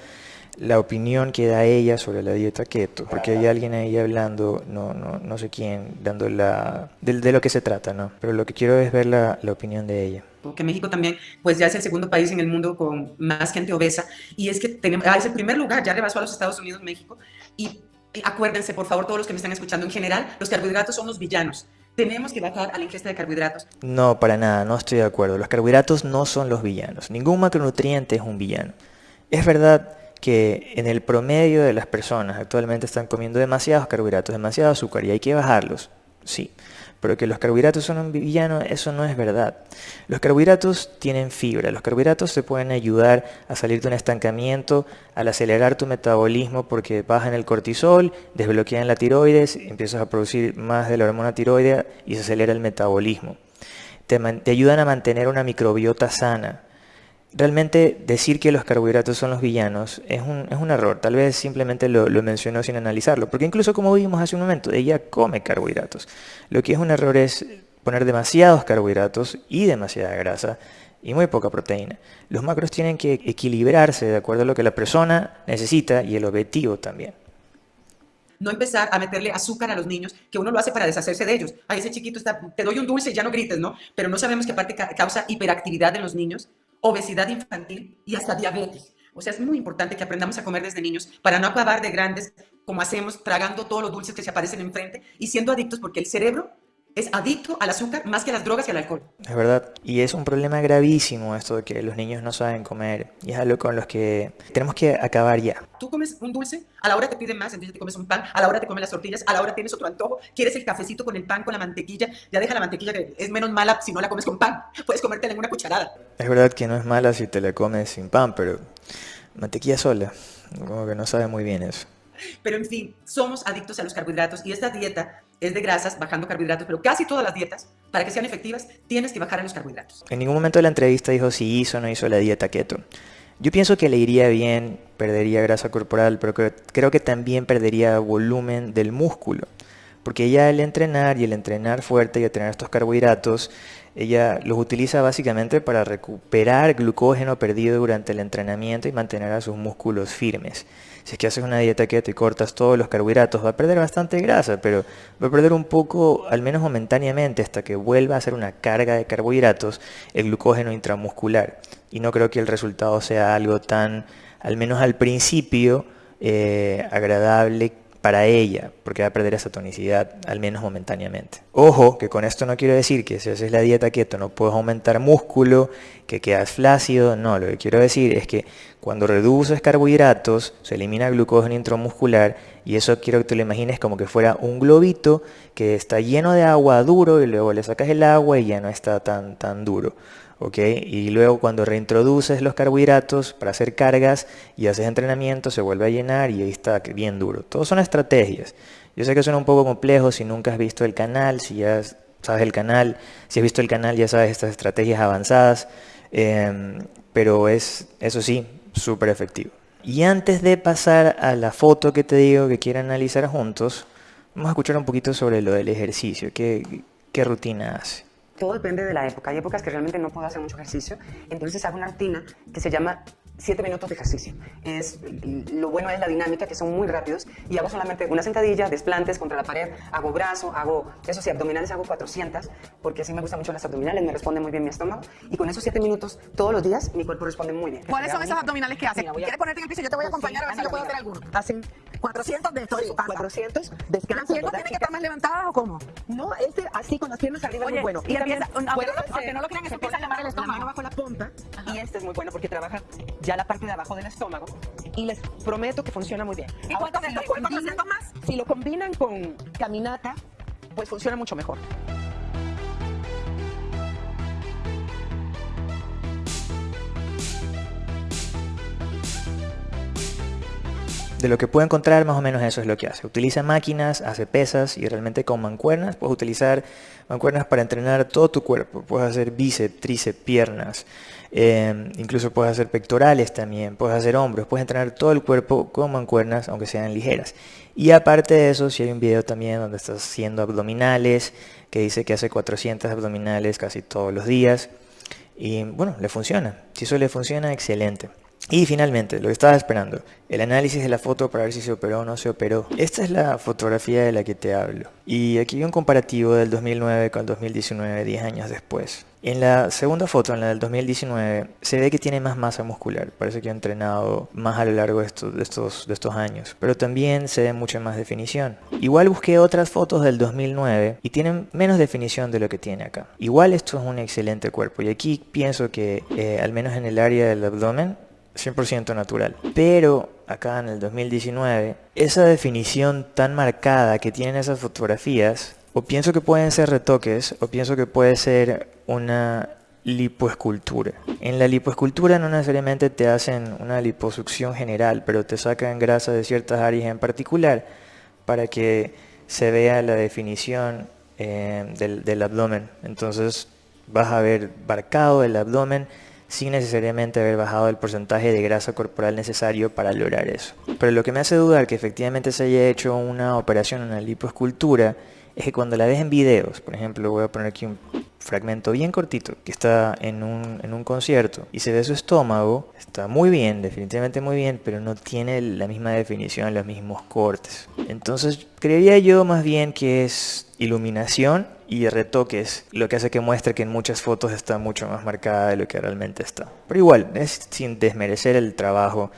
la opinión que da ella sobre la dieta keto, porque hay alguien ahí hablando, no, no, no sé quién, dando la... De, lo que se trata, ¿no? Pero lo que quiero es ver la, la opinión de ella que México también pues ya es el segundo país en el mundo con más gente obesa y es que tenemos, ah, es el primer lugar, ya rebasó a los Estados Unidos, México y acuérdense, por favor, todos los que me están escuchando, en general, los carbohidratos son los villanos. Tenemos que bajar a la ingesta de carbohidratos. No, para nada, no estoy de acuerdo. Los carbohidratos no son los villanos. Ningún macronutriente es un villano. Es verdad que en el promedio de las personas actualmente están comiendo demasiados carbohidratos, demasiado azúcar y hay que bajarlos. Sí, pero que los carbohidratos son un villano, eso no es verdad. Los carbohidratos tienen fibra, los carbohidratos te pueden ayudar a salir de un estancamiento, al acelerar tu metabolismo porque bajan el cortisol, desbloquean la tiroides, empiezas a producir más de la hormona tiroidea y se acelera el metabolismo. Te, te ayudan a mantener una microbiota sana, Realmente decir que los carbohidratos son los villanos es un, es un error, tal vez simplemente lo, lo, mencionó sin analizarlo, porque incluso como vimos hace un momento, ella come carbohidratos. Lo que es un error es poner demasiados carbohidratos y demasiada grasa y muy poca proteína. Los macros tienen que equilibrarse de acuerdo a lo que la persona necesita y el objetivo también no empezar a meterle azúcar a los niños, que uno lo hace para deshacerse de ellos. A ese chiquito está, te doy un dulce y ya no grites, ¿no? Pero no sabemos que aparte causa hiperactividad en los niños obesidad infantil y hasta diabetes. O sea, es muy importante que aprendamos a comer desde niños para no acabar de grandes como hacemos, tragando todos los dulces que se aparecen enfrente y siendo adictos porque el cerebro es adicto al azúcar más que a las drogas y al alcohol. Es verdad. Y es un problema gravísimo esto de que los niños no saben comer. Y es algo con los que tenemos que acabar ya. Tú comes un dulce, a la hora te piden más, entonces te comes un pan, a la hora te comes las tortillas, a la hora tienes otro antojo, quieres el cafecito con el pan, con la mantequilla, ya deja la mantequilla que es menos mala si no la comes con pan. Puedes comértela en una cucharada. Es verdad que no es mala si te la comes sin pan, pero mantequilla sola, como que no sabe muy bien eso. Pero en fin, somos adictos a los carbohidratos y esta dieta es de grasas, bajando carbohidratos, pero casi todas las dietas, para que sean efectivas, tienes que bajar en los carbohidratos. En ningún momento de la entrevista dijo si hizo o no hizo la dieta keto. Yo pienso que le iría bien, perdería grasa corporal, pero creo que también perdería volumen del músculo. Porque ella al entrenar y el entrenar fuerte y a tener estos carbohidratos, ella los utiliza básicamente para recuperar glucógeno perdido durante el entrenamiento y mantener a sus músculos firmes. Si es que haces una dieta keto y cortas todos los carbohidratos, va a perder bastante grasa, pero va a perder un poco, al menos momentáneamente, hasta que vuelva a hacer una carga de carbohidratos, el glucógeno intramuscular. Y no creo que el resultado sea algo tan, al menos al principio, eh, agradable para ella, porque va a perder esa tonicidad, al menos momentáneamente. Ojo, que con esto no quiero decir que si haces la dieta keto no puedes aumentar músculo, que quedas flácido, no, lo que quiero decir es que cuando reduces carbohidratos, se elimina glucógeno intramuscular y eso quiero que te lo imagines como que fuera un globito que está lleno de agua duro y luego le sacas el agua y ya no está tan, tan duro. Y luego cuando reintroduces los carbohidratos para hacer cargas y haces entrenamiento, se vuelve a llenar y ahí está bien duro. Todos son estrategias. Yo sé que suena un poco complejo si nunca has visto el canal, si ya sabes el canal, si has visto el canal ya sabes estas estrategias avanzadas, em, pero es, eso sí, súper efectivo. Y antes de pasar a la foto que te digo que quiero analizar juntos, vamos a escuchar un poquito sobre lo del ejercicio, qué, qué rutina hace todo depende de la época. Hay épocas que realmente no puedo hacer mucho ejercicio, entonces hago una rutina que se llama siete minutos de ejercicio. Es, lo bueno es la dinámica, que son muy rápidos, y hago solamente una sentadilla, desplantes contra la pared, hago brazo, hago, eso sí, abdominales hago 400, porque así me gustan mucho las abdominales, me responde muy bien mi estómago, y con esos siete minutos todos los días, mi cuerpo responde muy bien. ¿Cuáles son esos abdominales que hacen? Mira, a- ¿Quieres ponerte en el piso? Yo te voy a acompañar a ver si yo puedo hacer alguno. Hacen 400 de esto. Sí, 400, ¿Las descansan. piernas ¿verdad, tienen que estar más levantadas o cómo? No, este así con las piernas arriba es Oye, muy bueno. y empieza- también aunque no lo- crean, eso se empieza a llamar el la estómago. mano bajo la punta y este es muy bueno porque trabaja ya la parte de abajo del estómago y les prometo que funciona muy bien. ¿Y Ahora, cuántos de si lo ¿Cuántos combinan- más? Si lo combinan con caminata, pues funciona mucho mejor. De lo que puedo encontrar, más o menos eso es lo que hace. Utiliza máquinas, hace pesas y realmente con mancuernas puedes utilizar mancuernas para entrenar todo tu cuerpo. Puedes hacer bíceps, tríceps, piernas, eh, incluso puedes hacer pectorales también, puedes hacer hombros, puedes entrenar todo el cuerpo con mancuernas, aunque sean ligeras. Y aparte de eso, si hay un video también donde estás haciendo abdominales, que dice que hace 400 abdominales casi todos los días. Y bueno, le funciona. Si eso le funciona, excelente. Y finalmente, lo que estaba esperando, el análisis de la foto para ver si se operó o no se operó. Esta es la fotografía de la que te hablo. Y aquí hay un comparativo del 2009 con el 2019, 10 años después. En la segunda foto, en la del 2019, se ve que tiene más masa muscular. Parece que ha entrenado más a lo largo de estos, años. Pero también se ve mucha más definición. Igual busqué otras fotos del 2009 y tienen menos definición de lo que tiene acá. Igual esto es un excelente cuerpo. Y aquí pienso que, eh, al menos en el área del abdomen, 100% natural. Pero acá en el 2019, esa definición tan marcada que tienen esas fotografías, o pienso que pueden ser retoques, o pienso que puede ser una lipoescultura. En la lipoescultura no necesariamente te hacen una liposucción general, pero te sacan grasa de ciertas áreas en particular para que se vea la definición eh, del, del abdomen. Entonces vas a ver marcado el abdomen sin necesariamente haber bajado el porcentaje de grasa corporal necesario para lograr eso. Pero lo que me hace dudar que efectivamente se haya hecho una operación, una lipoescultura, es que cuando la ves en videos, por ejemplo, voy a poner aquí un fragmento bien cortito, que está en un, en un concierto y se ve su estómago, está muy bien, definitivamente muy bien, pero no tiene la misma definición, los mismos cortes. Entonces, creería yo más bien que es iluminación y retoques, lo que hace que muestre que en muchas fotos está mucho más marcada de lo que realmente está. Pero igual, es sin desmerecer el trabajo.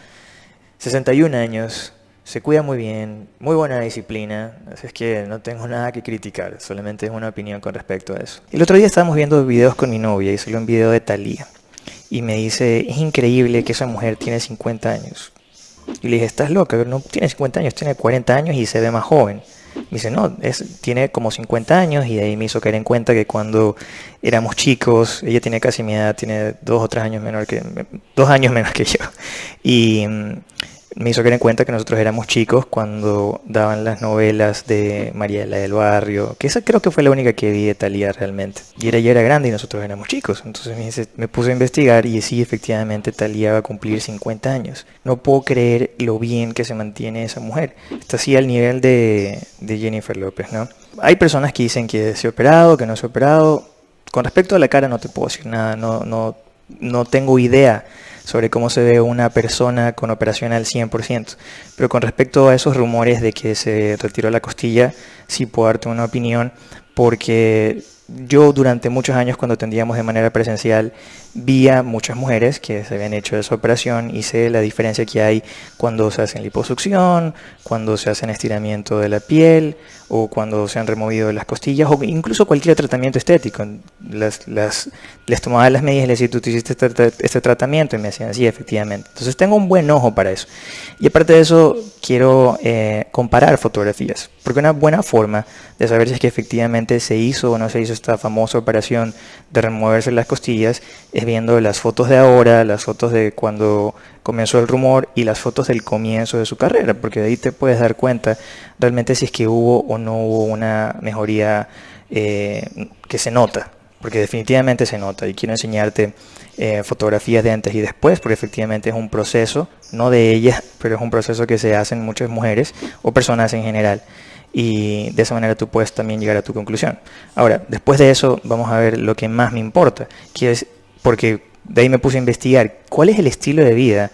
61 años, se cuida muy bien, muy buena disciplina, así es que no tengo nada que criticar, solamente es una opinión con respecto a eso. El otro día estábamos viendo videos con mi novia y salió un video de Thalía y me dice, es increíble que esa mujer tiene 50 años. Y le dije, estás loca, no tiene 50 años, tiene 40 años y se ve más joven. Me dice, no, es, tiene como 50 años y ahí me hizo caer en cuenta que cuando éramos chicos, ella tiene casi mi edad, tiene dos o tres años menor que, dos años menos que yo. Y mm, me hizo caer en cuenta que nosotros éramos chicos cuando daban las novelas de Mariela del Barrio, que esa creo que fue la única que vi de Talía realmente. Y ella ya era grande y nosotros éramos chicos. Entonces me, dice- me puse a investigar y sí, efectivamente, Talía va a cumplir 50 años. No puedo creer lo bien que se mantiene esa mujer. Está así al nivel de, de Jennifer López, ¿no? Hay personas que dicen que se ha operado, que no se ha operado. Con respecto a la cara no te puedo decir nada, no, no, no tengo idea sobre cómo se ve una persona con operación al 100%. Pero con respecto a esos rumores de que se retiró la costilla, sí puedo darte una opinión, porque yo durante muchos años cuando atendíamos de manera presencial vi a muchas mujeres que se habían hecho esa operación y sé la diferencia que hay cuando se hacen liposucción, cuando se hacen estiramiento de la piel o cuando se han removido las costillas o incluso cualquier tratamiento estético. Las, las, les tomaba las medidas y les decía, tú te hiciste este, este tratamiento y me decían, sí, efectivamente. Entonces tengo un buen ojo para eso. Y aparte de eso, quiero eh, comparar fotografías, porque una buena forma de saber si es que efectivamente se hizo o no se hizo esta famosa operación de removerse las costillas es viendo las fotos de ahora, las fotos de cuando comenzó el rumor y las fotos del comienzo de su carrera, porque de ahí te puedes dar cuenta realmente si es que hubo o no hubo una mejoría eh, que se nota, porque definitivamente se nota. Y quiero enseñarte eh, fotografías de antes y después, porque efectivamente es un proceso, no de ella, pero es un proceso que se hace en muchas mujeres o personas en general y de esa manera tú puedes también llegar a tu conclusión. Ahora, después de eso vamos a ver lo que más me importa, que es porque De ahí me puse a investigar cuál es el estilo de vida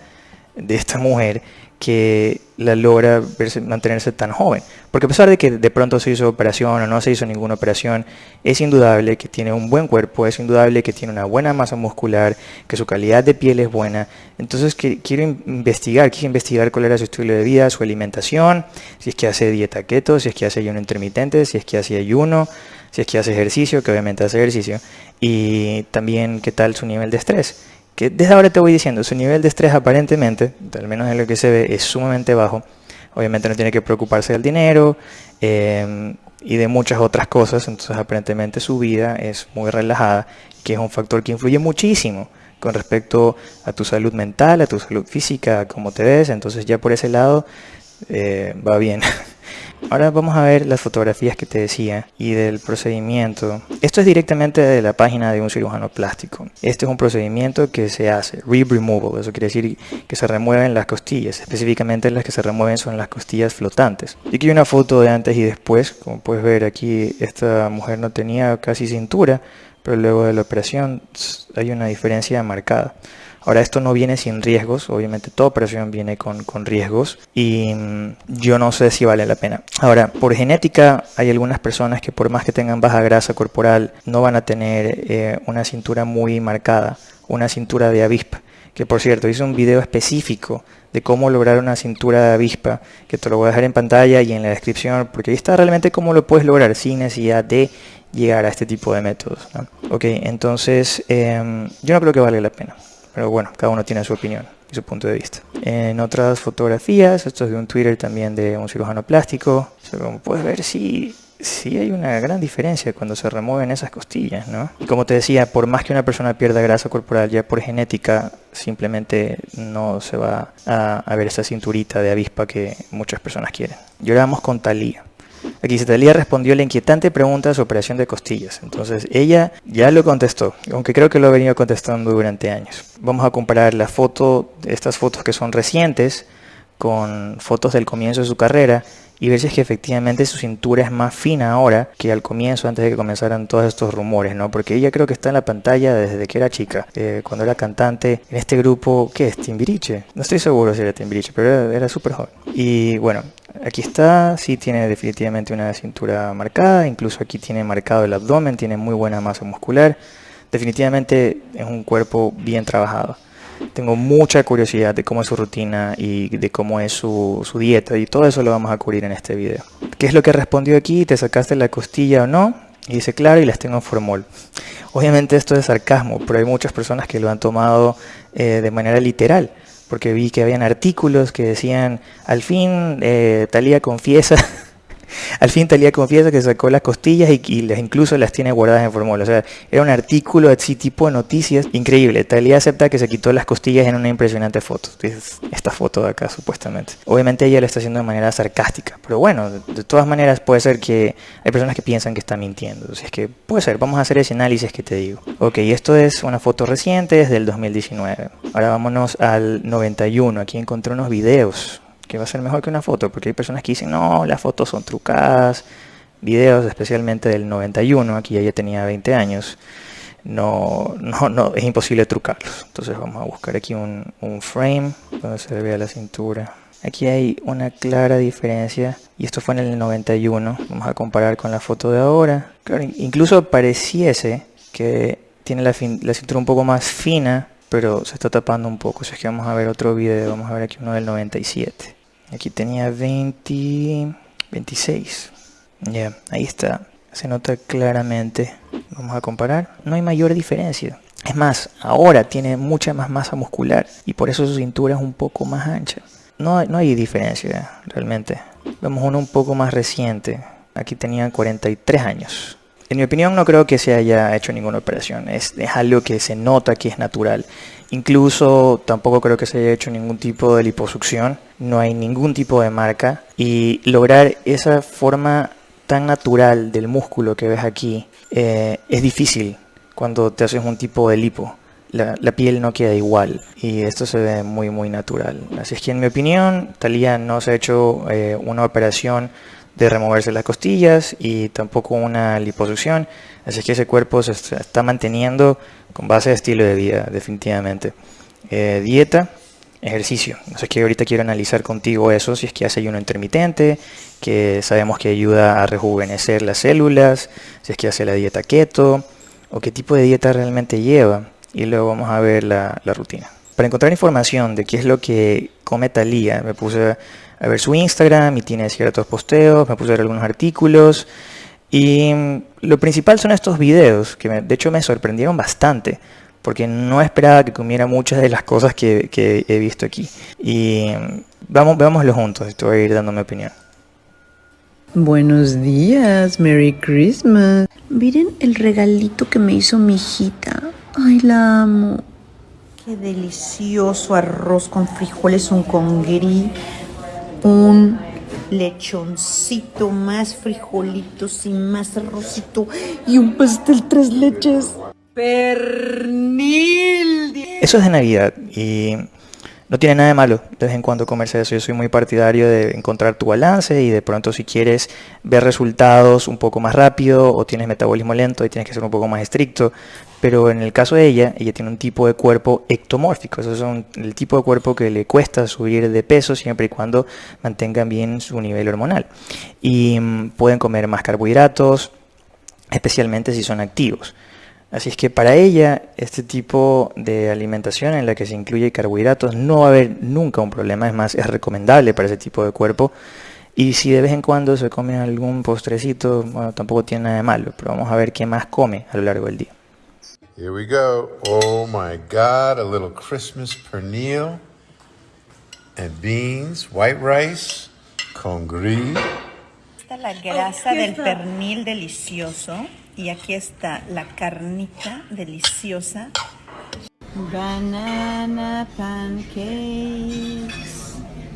de esta mujer que la logra verse- mantenerse tan joven. Porque a pesar de que de pronto se hizo operación o no se hizo ninguna operación, es indudable que tiene un buen cuerpo, es indudable que tiene una buena masa muscular, que su calidad de piel es buena. Entonces quiero in- investigar, quise investigar cuál era su estilo de vida, su alimentación, si es que hace dieta keto, si es que hace ayuno intermitente, si es que hace ayuno, si es que hace ejercicio, que obviamente hace ejercicio, y también qué tal su nivel de estrés que desde ahora te voy diciendo, su nivel de estrés aparentemente, al menos en lo que se ve, es sumamente bajo. Obviamente no tiene que preocuparse del dinero eh, y de muchas otras cosas, entonces aparentemente su vida es muy relajada, que es un factor que influye muchísimo con respecto a tu salud mental, a tu salud física, a cómo te ves, entonces ya por ese lado eh, va bien. Ahora vamos a ver las fotografías que te decía y del procedimiento. Esto es directamente de la página de un cirujano plástico. Este es un procedimiento que se hace, rib removal, eso quiere decir que se remueven las costillas, específicamente las que se remueven son las costillas flotantes. Y aquí hay una foto de antes y después, como puedes ver aquí esta mujer no tenía casi cintura, pero luego de la operación hay una diferencia marcada. Ahora esto no viene sin riesgos, obviamente toda operación viene con, con riesgos y mm, yo no sé si vale la pena. Ahora, por genética hay algunas personas que por más que tengan baja grasa corporal no van a tener eh, una cintura muy marcada, una cintura de avispa. Que por cierto, hice un video específico de cómo lograr una cintura de avispa, que te lo voy a dejar en pantalla y en la descripción, porque ahí está realmente cómo lo puedes lograr sin necesidad de llegar a este tipo de métodos. ¿no? Ok, entonces em, yo no creo que vale la pena. Pero bueno, cada uno tiene su opinión y su punto de vista. En otras fotografías, esto es de un Twitter también de un cirujano plástico, como puedes ver, sí, sí hay una gran diferencia cuando se remueven esas costillas, ¿no? Y como te decía, por más que una persona pierda grasa corporal, ya por genética, simplemente no se va a, a ver esa cinturita de avispa que muchas personas quieren. Y ahora vamos con Talía. Aquí dice, respondió la inquietante pregunta de su operación de costillas. Entonces ella ya lo contestó, aunque creo que lo ha venido contestando durante años. Vamos a comparar la foto, estas fotos que son recientes, con fotos del comienzo de su carrera y ver si es que efectivamente su cintura es más fina ahora que al comienzo, antes de que comenzaran todos estos rumores, ¿no? Porque ella creo que está en la pantalla desde que era chica, eh, cuando era cantante en este grupo, ¿qué es? Timbiriche. No estoy seguro si era Timbiriche, pero era, era súper joven. Y bueno, aquí está, sí tiene definitivamente una cintura marcada, incluso aquí tiene marcado el abdomen, tiene muy buena masa muscular. Definitivamente es un cuerpo bien trabajado. Tengo mucha curiosidad de cómo es su rutina y de cómo es su, su, dieta y todo eso lo vamos a cubrir en este video. ¿Qué es lo que respondió aquí? ¿Te sacaste la costilla o no? Y dice, claro, y las tengo en formol. Obviamente esto es sarcasmo, pero hay muchas personas que lo han tomado eh, de manera literal. Porque vi que habían artículos que decían, al fin eh, Talía confiesa Al fin Talía confiesa que sacó las costillas y, y, incluso las tiene guardadas en formol. O sea, era un artículo así tipo de noticias increíble. Talía acepta que se quitó las costillas en una impresionante foto. Esta foto de acá, supuestamente. Obviamente ella lo está haciendo de manera sarcástica. Pero bueno, de, todas maneras puede ser que hay personas que piensan que está mintiendo. O es que puede ser. Vamos a hacer ese análisis que te digo. Ok, esto es una foto reciente, es del 2019. Ahora vámonos al 91. Aquí encontré unos videos que va a ser mejor que una foto, porque hay personas que dicen, no, las fotos son trucadas, videos especialmente del 91, aquí ella tenía 20 años, no, no, no, es imposible trucarlos. Entonces vamos a buscar aquí un, un frame donde se vea la cintura. Aquí hay una clara diferencia y esto fue en el 91. Vamos a comparar con la foto de ahora. Claro, incluso pareciese que tiene la, fin, la cintura un poco más fina, pero se está tapando un poco. O es que vamos a ver otro video. Vamos a ver aquí uno del 97. Aquí tenía 20, 26. Ya, ahí está. Se nota claramente. Vamos a comparar. No hay mayor diferencia. Es más, ahora tiene mucha más masa muscular y por eso su cintura es un poco más ancha. No, no hay diferencia realmente. Vemos uno un poco más reciente. Aquí tenía 43 años. En mi opinión no creo que se haya hecho ninguna operación. Es, es algo que se nota que es natural. Incluso tampoco creo que se haya hecho ningún tipo de liposucción. No hay ningún tipo de marca. Y lograr esa forma tan natural del músculo que ves aquí eh, es difícil cuando te haces un tipo de lipo. La, piel no queda igual y esto se ve muy muy natural. Así es que en mi opinión, Talía no se ha hecho eh, una operación de removerse las costillas y tampoco una liposucción. Así que ese cuerpo se está manteniendo con base de estilo de vida, definitivamente. Eh, dieta, ejercicio. Así que ahorita quiero analizar contigo eso, si es que hace ayuno intermitente, que sabemos que ayuda a rejuvenecer las células, si es que hace la dieta keto, o qué tipo de dieta realmente lleva. Y luego vamos a ver la, rutina. Para encontrar información de qué es lo que come Talía, me puse a ver su Instagram y tiene ciertos posteos, me puse a ver algunos artículos. Y lo principal son estos videos, que me- de hecho me sorprendieron bastante, porque no esperaba que comiera muchas de las cosas que, que he visto aquí. Y mm, vamos, veámoslo juntos, y te voy a ir dando mi opinión. Buenos días, Merry Christmas. Miren el regalito que me hizo mi hijita. Ay, la amo. Qué delicioso arroz con frijoles, un congrí, un lechoncito, más frijolitos y más arrocito y un pastel tres leches. Pernil. Eso es de Navidad y no tiene nada de malo de vez en cuando comerse eso. Yo soy muy partidario de encontrar tu balance y de pronto si quieres ver resultados un poco más rápido o tienes metabolismo lento y tienes que ser un poco más estricto. Pero en el caso de ella, ella tiene un tipo de cuerpo ectomórfico. Esos son el tipo de cuerpo que le cuesta subir de peso siempre y cuando mantengan bien su nivel hormonal. Y mm, pueden comer más carbohidratos, especialmente si son activos. Así es que para ella, este tipo de alimentación en la que se incluye carbohidratos no va a haber nunca un problema, es más, es recomendable para ese tipo de cuerpo. Y si de vez en cuando se come algún postrecito, bueno, tampoco tiene nada de malo, pero vamos a ver qué más come a lo largo del día. Here we go. Oh my God, a little Christmas pernil and beans, white rice, con gris. Esta es la grasa del pernil delicioso y aquí está la carnita deliciosa. Banana pancakes.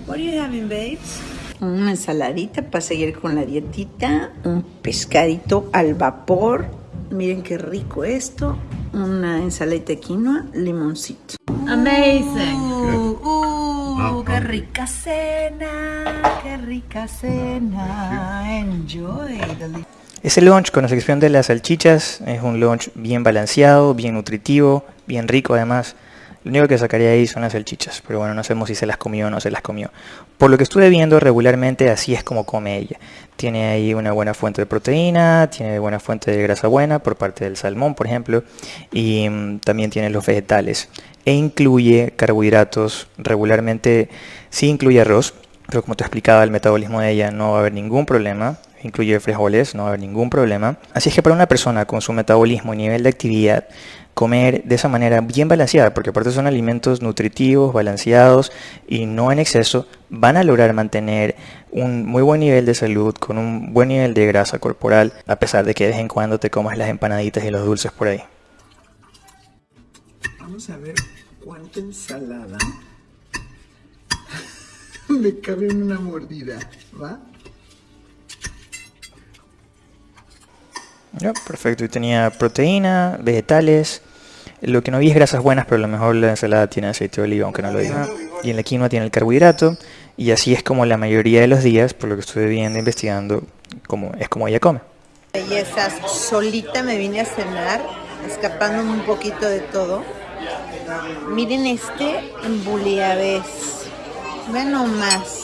What are you having, babes? Una ensaladita para seguir con la dietita, un pescadito al vapor. Miren qué rico esto. Una ensaladita de quinoa, limoncito. Amazing. Uh, uh, qué rica cena, qué rica cena. Enjoy. the Ese lunch, con excepción de las salchichas, es un lunch bien balanceado, bien nutritivo, bien rico además. Lo único que sacaría ahí son las salchichas, pero bueno, no sabemos si se las comió o no se las comió. Por lo que estuve viendo regularmente, así es como come ella. Tiene ahí una buena fuente de proteína, tiene buena fuente de grasa buena por parte del salmón, por ejemplo, y mm, también tiene los vegetales. E incluye carbohidratos, regularmente sí incluye arroz, pero como te explicaba, el metabolismo de ella no va a haber ningún problema. Incluye frijoles, no va a haber ningún problema. Así es que para una persona con su metabolismo y nivel de actividad, comer de esa manera bien balanceada, porque aparte son alimentos nutritivos, balanceados y no en exceso, van a lograr mantener un muy buen nivel de salud con un buen nivel de grasa corporal, a pesar de que de vez en cuando te comas las empanaditas y los dulces por ahí. Vamos a ver cuánta ensalada me cabe en una mordida, ¿va? Perfecto, y tenía proteína, vegetales. Lo que no vi es grasas buenas, pero a lo mejor la ensalada tiene aceite de oliva, aunque no lo diga. Y en la quinoa tiene el carbohidrato. Y así es como la mayoría de los días, por lo que estuve viendo, investigando, como, es como ella come. Bellezas, solita me vine a cenar, escapándome un poquito de todo. Miren este buliabés. Vean nomás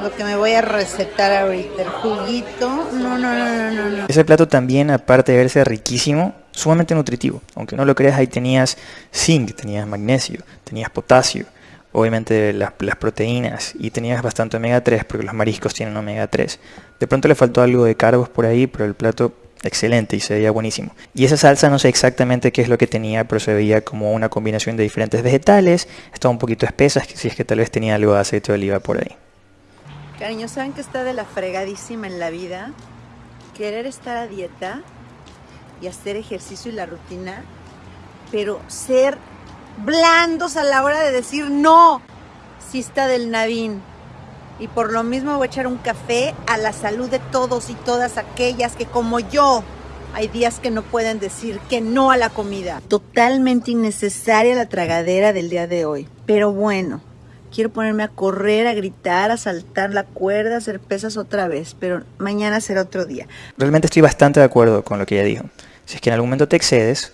lo que me voy a recetar ahorita. El juguito. No, no, no, no, no. Ese plato también, aparte de verse riquísimo, sumamente nutritivo. Aunque no lo creas, ahí tenías zinc, tenías magnesio, tenías potasio, obviamente las, las proteínas y tenías bastante omega 3 porque los mariscos tienen omega 3. De pronto le faltó algo de carbos por ahí, pero el plato excelente y se veía buenísimo. Y esa salsa no sé exactamente qué es lo que tenía, pero se veía como una combinación de diferentes vegetales, estaba un poquito espesa, si es que tal vez tenía algo de aceite de oliva por ahí. Cariño, ¿saben que está de la fregadísima en la vida? Querer estar a dieta y hacer ejercicio y la rutina, pero ser blandos a la hora de decir no, si está del Navín. Y por lo mismo voy a echar un café a la salud de todos y todas aquellas que como yo hay días que no pueden decir que no a la comida. Totalmente innecesaria la tragadera del día de hoy. Pero bueno, quiero ponerme a correr, a gritar, a saltar la cuerda, a hacer pesas otra vez, pero mañana será otro día. Realmente estoy bastante de acuerdo con lo que ella dijo. Si es que en algún momento te excedes,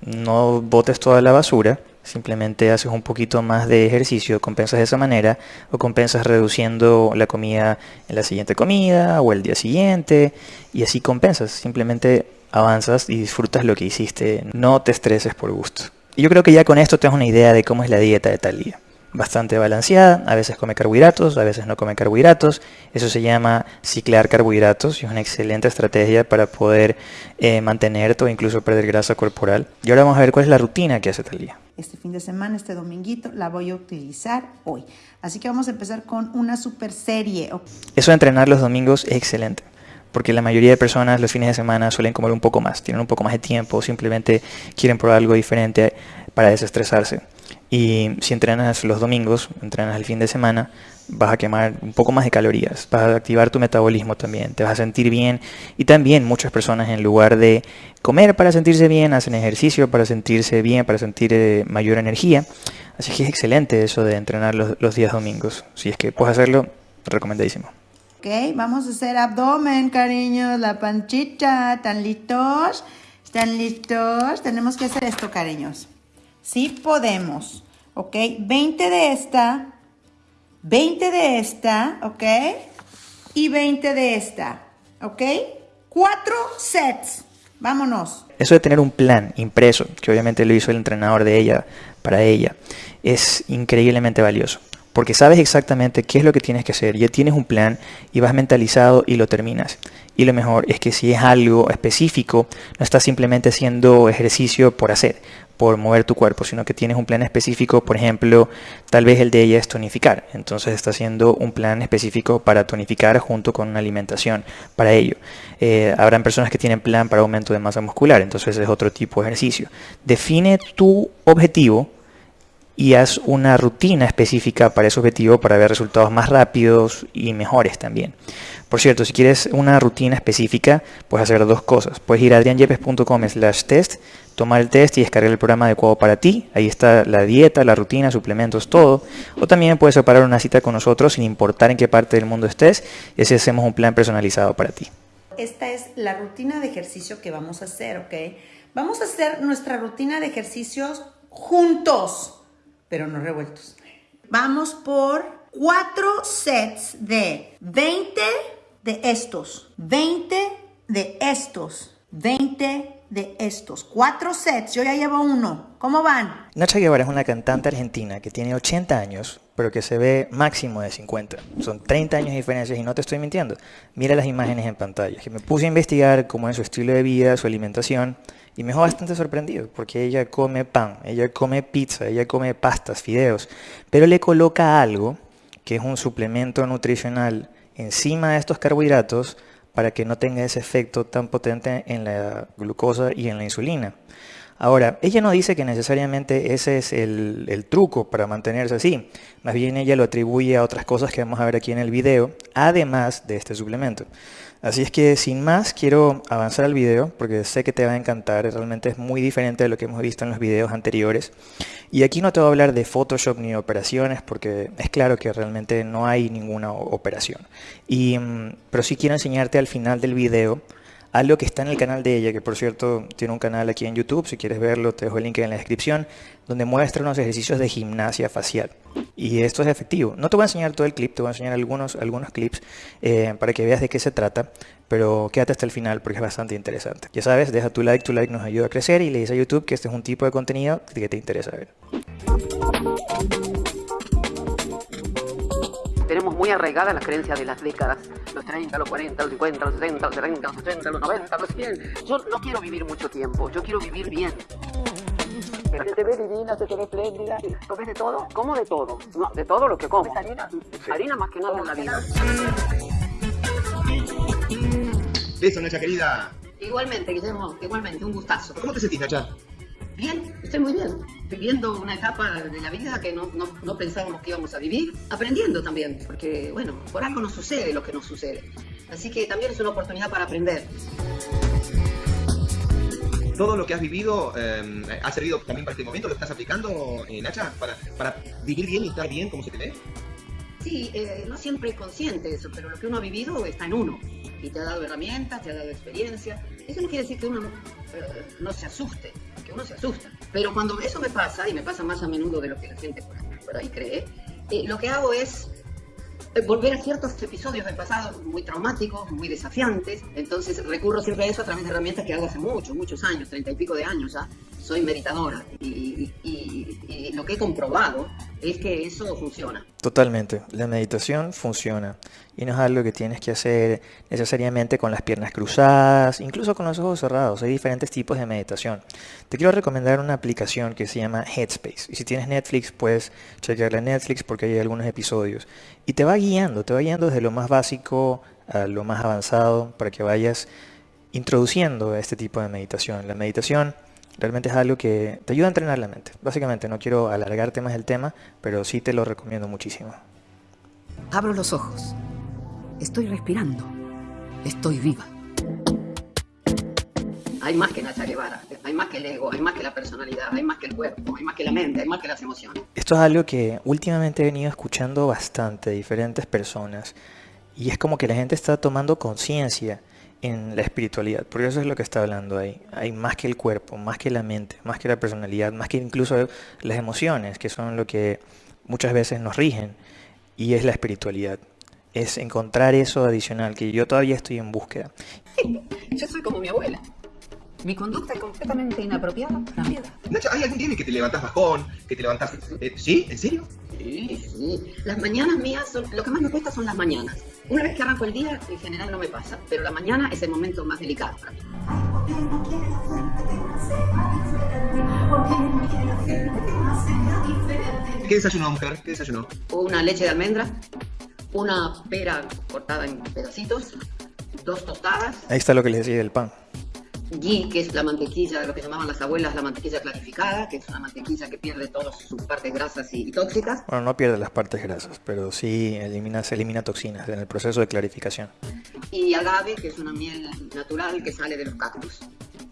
no botes toda la basura, simplemente haces un poquito más de ejercicio, compensas de esa manera, o compensas reduciendo la comida en la siguiente comida o el día siguiente, y así compensas, simplemente avanzas y disfrutas lo que hiciste, no te estreses por gusto. Y yo creo que ya con esto te das una idea de cómo es la dieta de Talía bastante balanceada, a veces come carbohidratos, a veces no come carbohidratos, eso se llama ciclar carbohidratos y es una excelente estrategia para poder eh, mantenerte o incluso perder grasa corporal. Y ahora vamos a ver cuál es la rutina que hace Talía. Este fin de semana, este dominguito, la voy a utilizar hoy. Así que vamos a empezar con una super serie. Eso de entrenar los domingos es excelente porque la mayoría de personas los fines de semana suelen comer un poco más, tienen un poco más de tiempo, simplemente quieren probar algo diferente para desestresarse. Y si entrenas los domingos, entrenas el fin de semana, vas a quemar un poco más de calorías, vas a activar tu metabolismo también, te vas a sentir bien. Y también muchas personas en lugar de comer para sentirse bien, hacen ejercicio para sentirse bien, para sentir eh, mayor energía. Así que es excelente eso de entrenar los, los días domingos. Si es que puedes hacerlo, recomendadísimo. Ok, vamos a hacer abdomen, cariños, la panchita. ¿Están listos? ¿Están listos? Tenemos que hacer esto, cariños. Sí podemos, ¿ok? 20 de esta, 20 de esta, ¿ok? Y 20 de esta, ¿ok? Cuatro sets. Vámonos. Eso de tener un plan impreso, que obviamente lo hizo el entrenador de ella para ella, es increíblemente valioso. Porque sabes exactamente qué es lo que tienes que hacer, ya tienes un plan y vas mentalizado y lo terminas. Y lo mejor es que si es algo específico, no estás simplemente haciendo ejercicio por hacer, por mover tu cuerpo, sino que tienes un plan específico, por ejemplo, tal vez el de ella es tonificar, entonces está haciendo un plan específico para tonificar junto con una alimentación para ello. Eh, habrán personas que tienen plan para aumento de masa muscular, entonces es otro tipo de ejercicio. Define tu objetivo y haz una rutina específica para ese objetivo para ver resultados más rápidos y mejores también. Por cierto, si quieres una rutina específica, puedes hacer dos cosas. Puedes ir a adrianyepes.com slash test, tomar el test y descargar el programa adecuado para ti. Ahí está la dieta, la rutina, suplementos, todo. O también puedes separar una cita con nosotros sin importar en qué parte del mundo estés y así hacemos un plan personalizado para ti. Esta es la rutina de ejercicio que vamos a hacer, ¿ok? Vamos a hacer nuestra rutina de ejercicios juntos, pero no revueltos. Vamos por cuatro sets de 20 de estos, 20 de estos, 20 de estos. Cuatro sets, yo ya llevo uno. ¿Cómo van? Nacha Guevara es una cantante argentina que tiene 80 años, pero que se ve máximo de 50. Son 30 años de diferencia y no te estoy mintiendo. Mira las imágenes en pantalla. Que me puse a investigar cómo es su estilo de vida, su alimentación, y me dejó bastante sorprendido, porque ella come pan, ella come pizza, ella come pastas, fideos, pero le coloca algo que es un suplemento nutricional encima de estos carbohidratos para que no tenga ese efecto tan potente en la glucosa y en la insulina. Ahora, ella no dice que necesariamente ese es el, truco para mantenerse así, más bien ella lo atribuye a otras cosas que vamos a ver aquí en el video, además de este suplemento. Así es que sin más quiero avanzar al video porque sé que te va a encantar, realmente es muy diferente de lo que hemos visto en los videos anteriores. Y aquí no te voy a hablar de Photoshop ni operaciones porque es claro que realmente no hay ninguna operación. Y, mm, pero sí quiero enseñarte al final del video algo que está en el canal de ella, que por cierto tiene un canal aquí en YouTube, si quieres verlo te dejo el link en la descripción, donde muestra unos ejercicios de gimnasia facial. Y esto es efectivo. No te voy a enseñar todo el clip, te voy a enseñar algunos, algunos clips eh, para que veas de qué se trata, pero quédate hasta el final porque es bastante interesante. Ya sabes, deja tu like, tu like nos ayuda a crecer y le dices a YouTube que este es un tipo de contenido que te interesa ver. tenemos muy arraigada la creencia de las décadas, los 30, los 40, los 50, los 60, los 70, los 80, los 90, los 100. Yo no quiero vivir mucho tiempo, yo quiero vivir bien. Se te ve divina, se te ve espléndida. ¿Comes de todo? ¿Cómo de todo? No, de todo lo que como. harina? Harina más que nada en la vida. Listo, Nacha querida. Igualmente, Guillermo, igualmente, un gustazo. ¿Cómo te sentís, Nacha? Bien, estoy muy bien. Viviendo una etapa de la vida que no, no, no, pensábamos que íbamos a vivir, aprendiendo también, porque, bueno, por algo nos sucede lo que nos sucede. Así que también es una oportunidad para aprender. Todo lo que has vivido eh, ha servido también para este momento, lo estás aplicando, eh, Nacha, para, para vivir bien y estar bien como se te ve. Sí, eh, no siempre es consciente eso, pero lo que uno ha vivido está en uno. Y te ha dado herramientas, te ha dado experiencia. Eso no quiere decir que uno no, eh, no se asuste, que uno se asusta. Pero cuando eso me pasa, y me pasa más a menudo de lo que la gente por, ahí cree, eh, lo que hago es volver a ciertos episodios del pasado muy traumáticos, muy desafiantes. Entonces recurro siempre a eso a través de herramientas que hago hace muchos, muchos años, treinta y pico de años ya. Soy meditadora y- y lo que he comprobado es que eso funciona. Totalmente, la meditación funciona y no es algo que tienes que hacer necesariamente con las piernas cruzadas, incluso con los ojos cerrados, hay diferentes tipos de meditación. Te quiero recomendar una aplicación que se llama Headspace y si tienes Netflix puedes chequearla en Netflix porque hay algunos episodios y te va guiando, te va guiando desde lo más básico a lo más avanzado para que vayas introduciendo este tipo de meditación. La meditación realmente es algo que te ayuda a entrenar la mente. Básicamente, no quiero alargarte más el tema, pero sí te lo recomiendo muchísimo. Abro los ojos. Estoy respirando. Estoy viva. Hay más que Nacha Guevara, hay más que el ego, hay más que la personalidad, hay más que el cuerpo, hay más que la mente, hay más que las emociones. Esto es algo que últimamente he venido escuchando bastante de diferentes personas y es como que la gente está tomando conciencia en la espiritualidad, porque eso es lo que está hablando ahí. Hay más que el cuerpo, más que la mente, más que la personalidad, más que incluso las emociones, que son lo que muchas veces nos rigen, y es la espiritualidad. Es encontrar eso adicional que yo todavía estoy en búsqueda. Yo soy como mi abuela. Mi conducta es completamente inapropiada para mi edad. Nacha, ¿hay algún día en que te levantas bajón, que te levantas... eh, ¿Sí? ¿En serio? Sí, sí. Las mañanas mías, son, lo que más me cuesta son las mañanas. Una vez que arranco el día, en general no me pasa, pero la mañana es el momento más delicado para mí. ¿Qué desayunó, mujer? ¿Qué desayunó? Una leche de almendra, una pera cortada en pedacitos, dos tostadas, Ahí está lo que les decía del pan. Ghee, que es la mantequilla, lo que llamaban las abuelas la mantequilla clarificada, que es una mantequilla que pierde todas sus partes grasas y, y tóxicas, Bueno, no pierde las partes grasas, pero sí elimina, se elimina toxinas en el proceso de clarificación. y agave, que es una miel natural que sale de los cactus.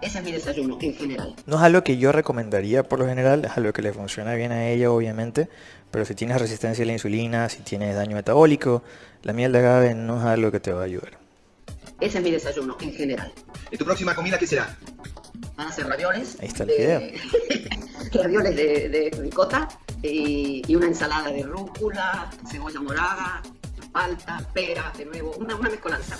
Ese es mi desayuno en general. No es algo que yo recomendaría por lo general, es algo que le funciona bien a ella obviamente, pero si tienes resistencia a la insulina, si tienes daño metabólico, la miel de agave no es algo que te va a ayudar. Ese es mi desayuno en general. ¿Y tu próxima comida qué será? Van a ser ravioles. Ahí está el de- ravioles de, de ricota y, y una ensalada de rúcula, cebolla morada, palta, pera, de nuevo, una, una mezcolanza.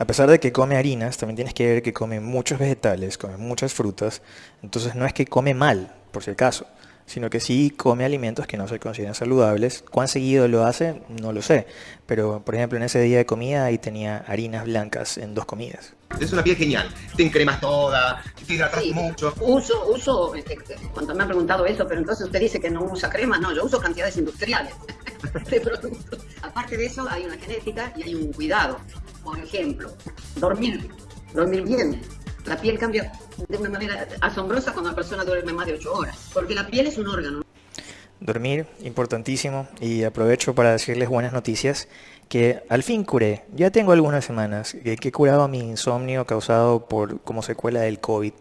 A pesar de que come harinas, también tienes que ver que come muchos vegetales, come muchas frutas, entonces no es que come mal, por si acaso, sino que sí come alimentos que no se consideran saludables. ¿Cuán seguido lo hace? No lo sé, pero por ejemplo en ese día de comida ahí tenía harinas blancas en dos comidas. Es una piel genial. Te encremas toda, te hidratas Sí. mucho. Uso, uso, este, cuando me han preguntado eso, pero entonces usted dice que no usa crema, no, yo uso cantidades industriales de productos. Aparte de eso, hay una genética y hay un cuidado. Por ejemplo, dormir, dormir bien. La piel cambia de una manera asombrosa cuando la persona duerme más de 8 horas, porque la piel es un órgano. Dormir, importantísimo, y aprovecho para decirles buenas noticias, que al fin curé, ya tengo algunas semanas que, he curado mi insomnio causado por como secuela del COVID.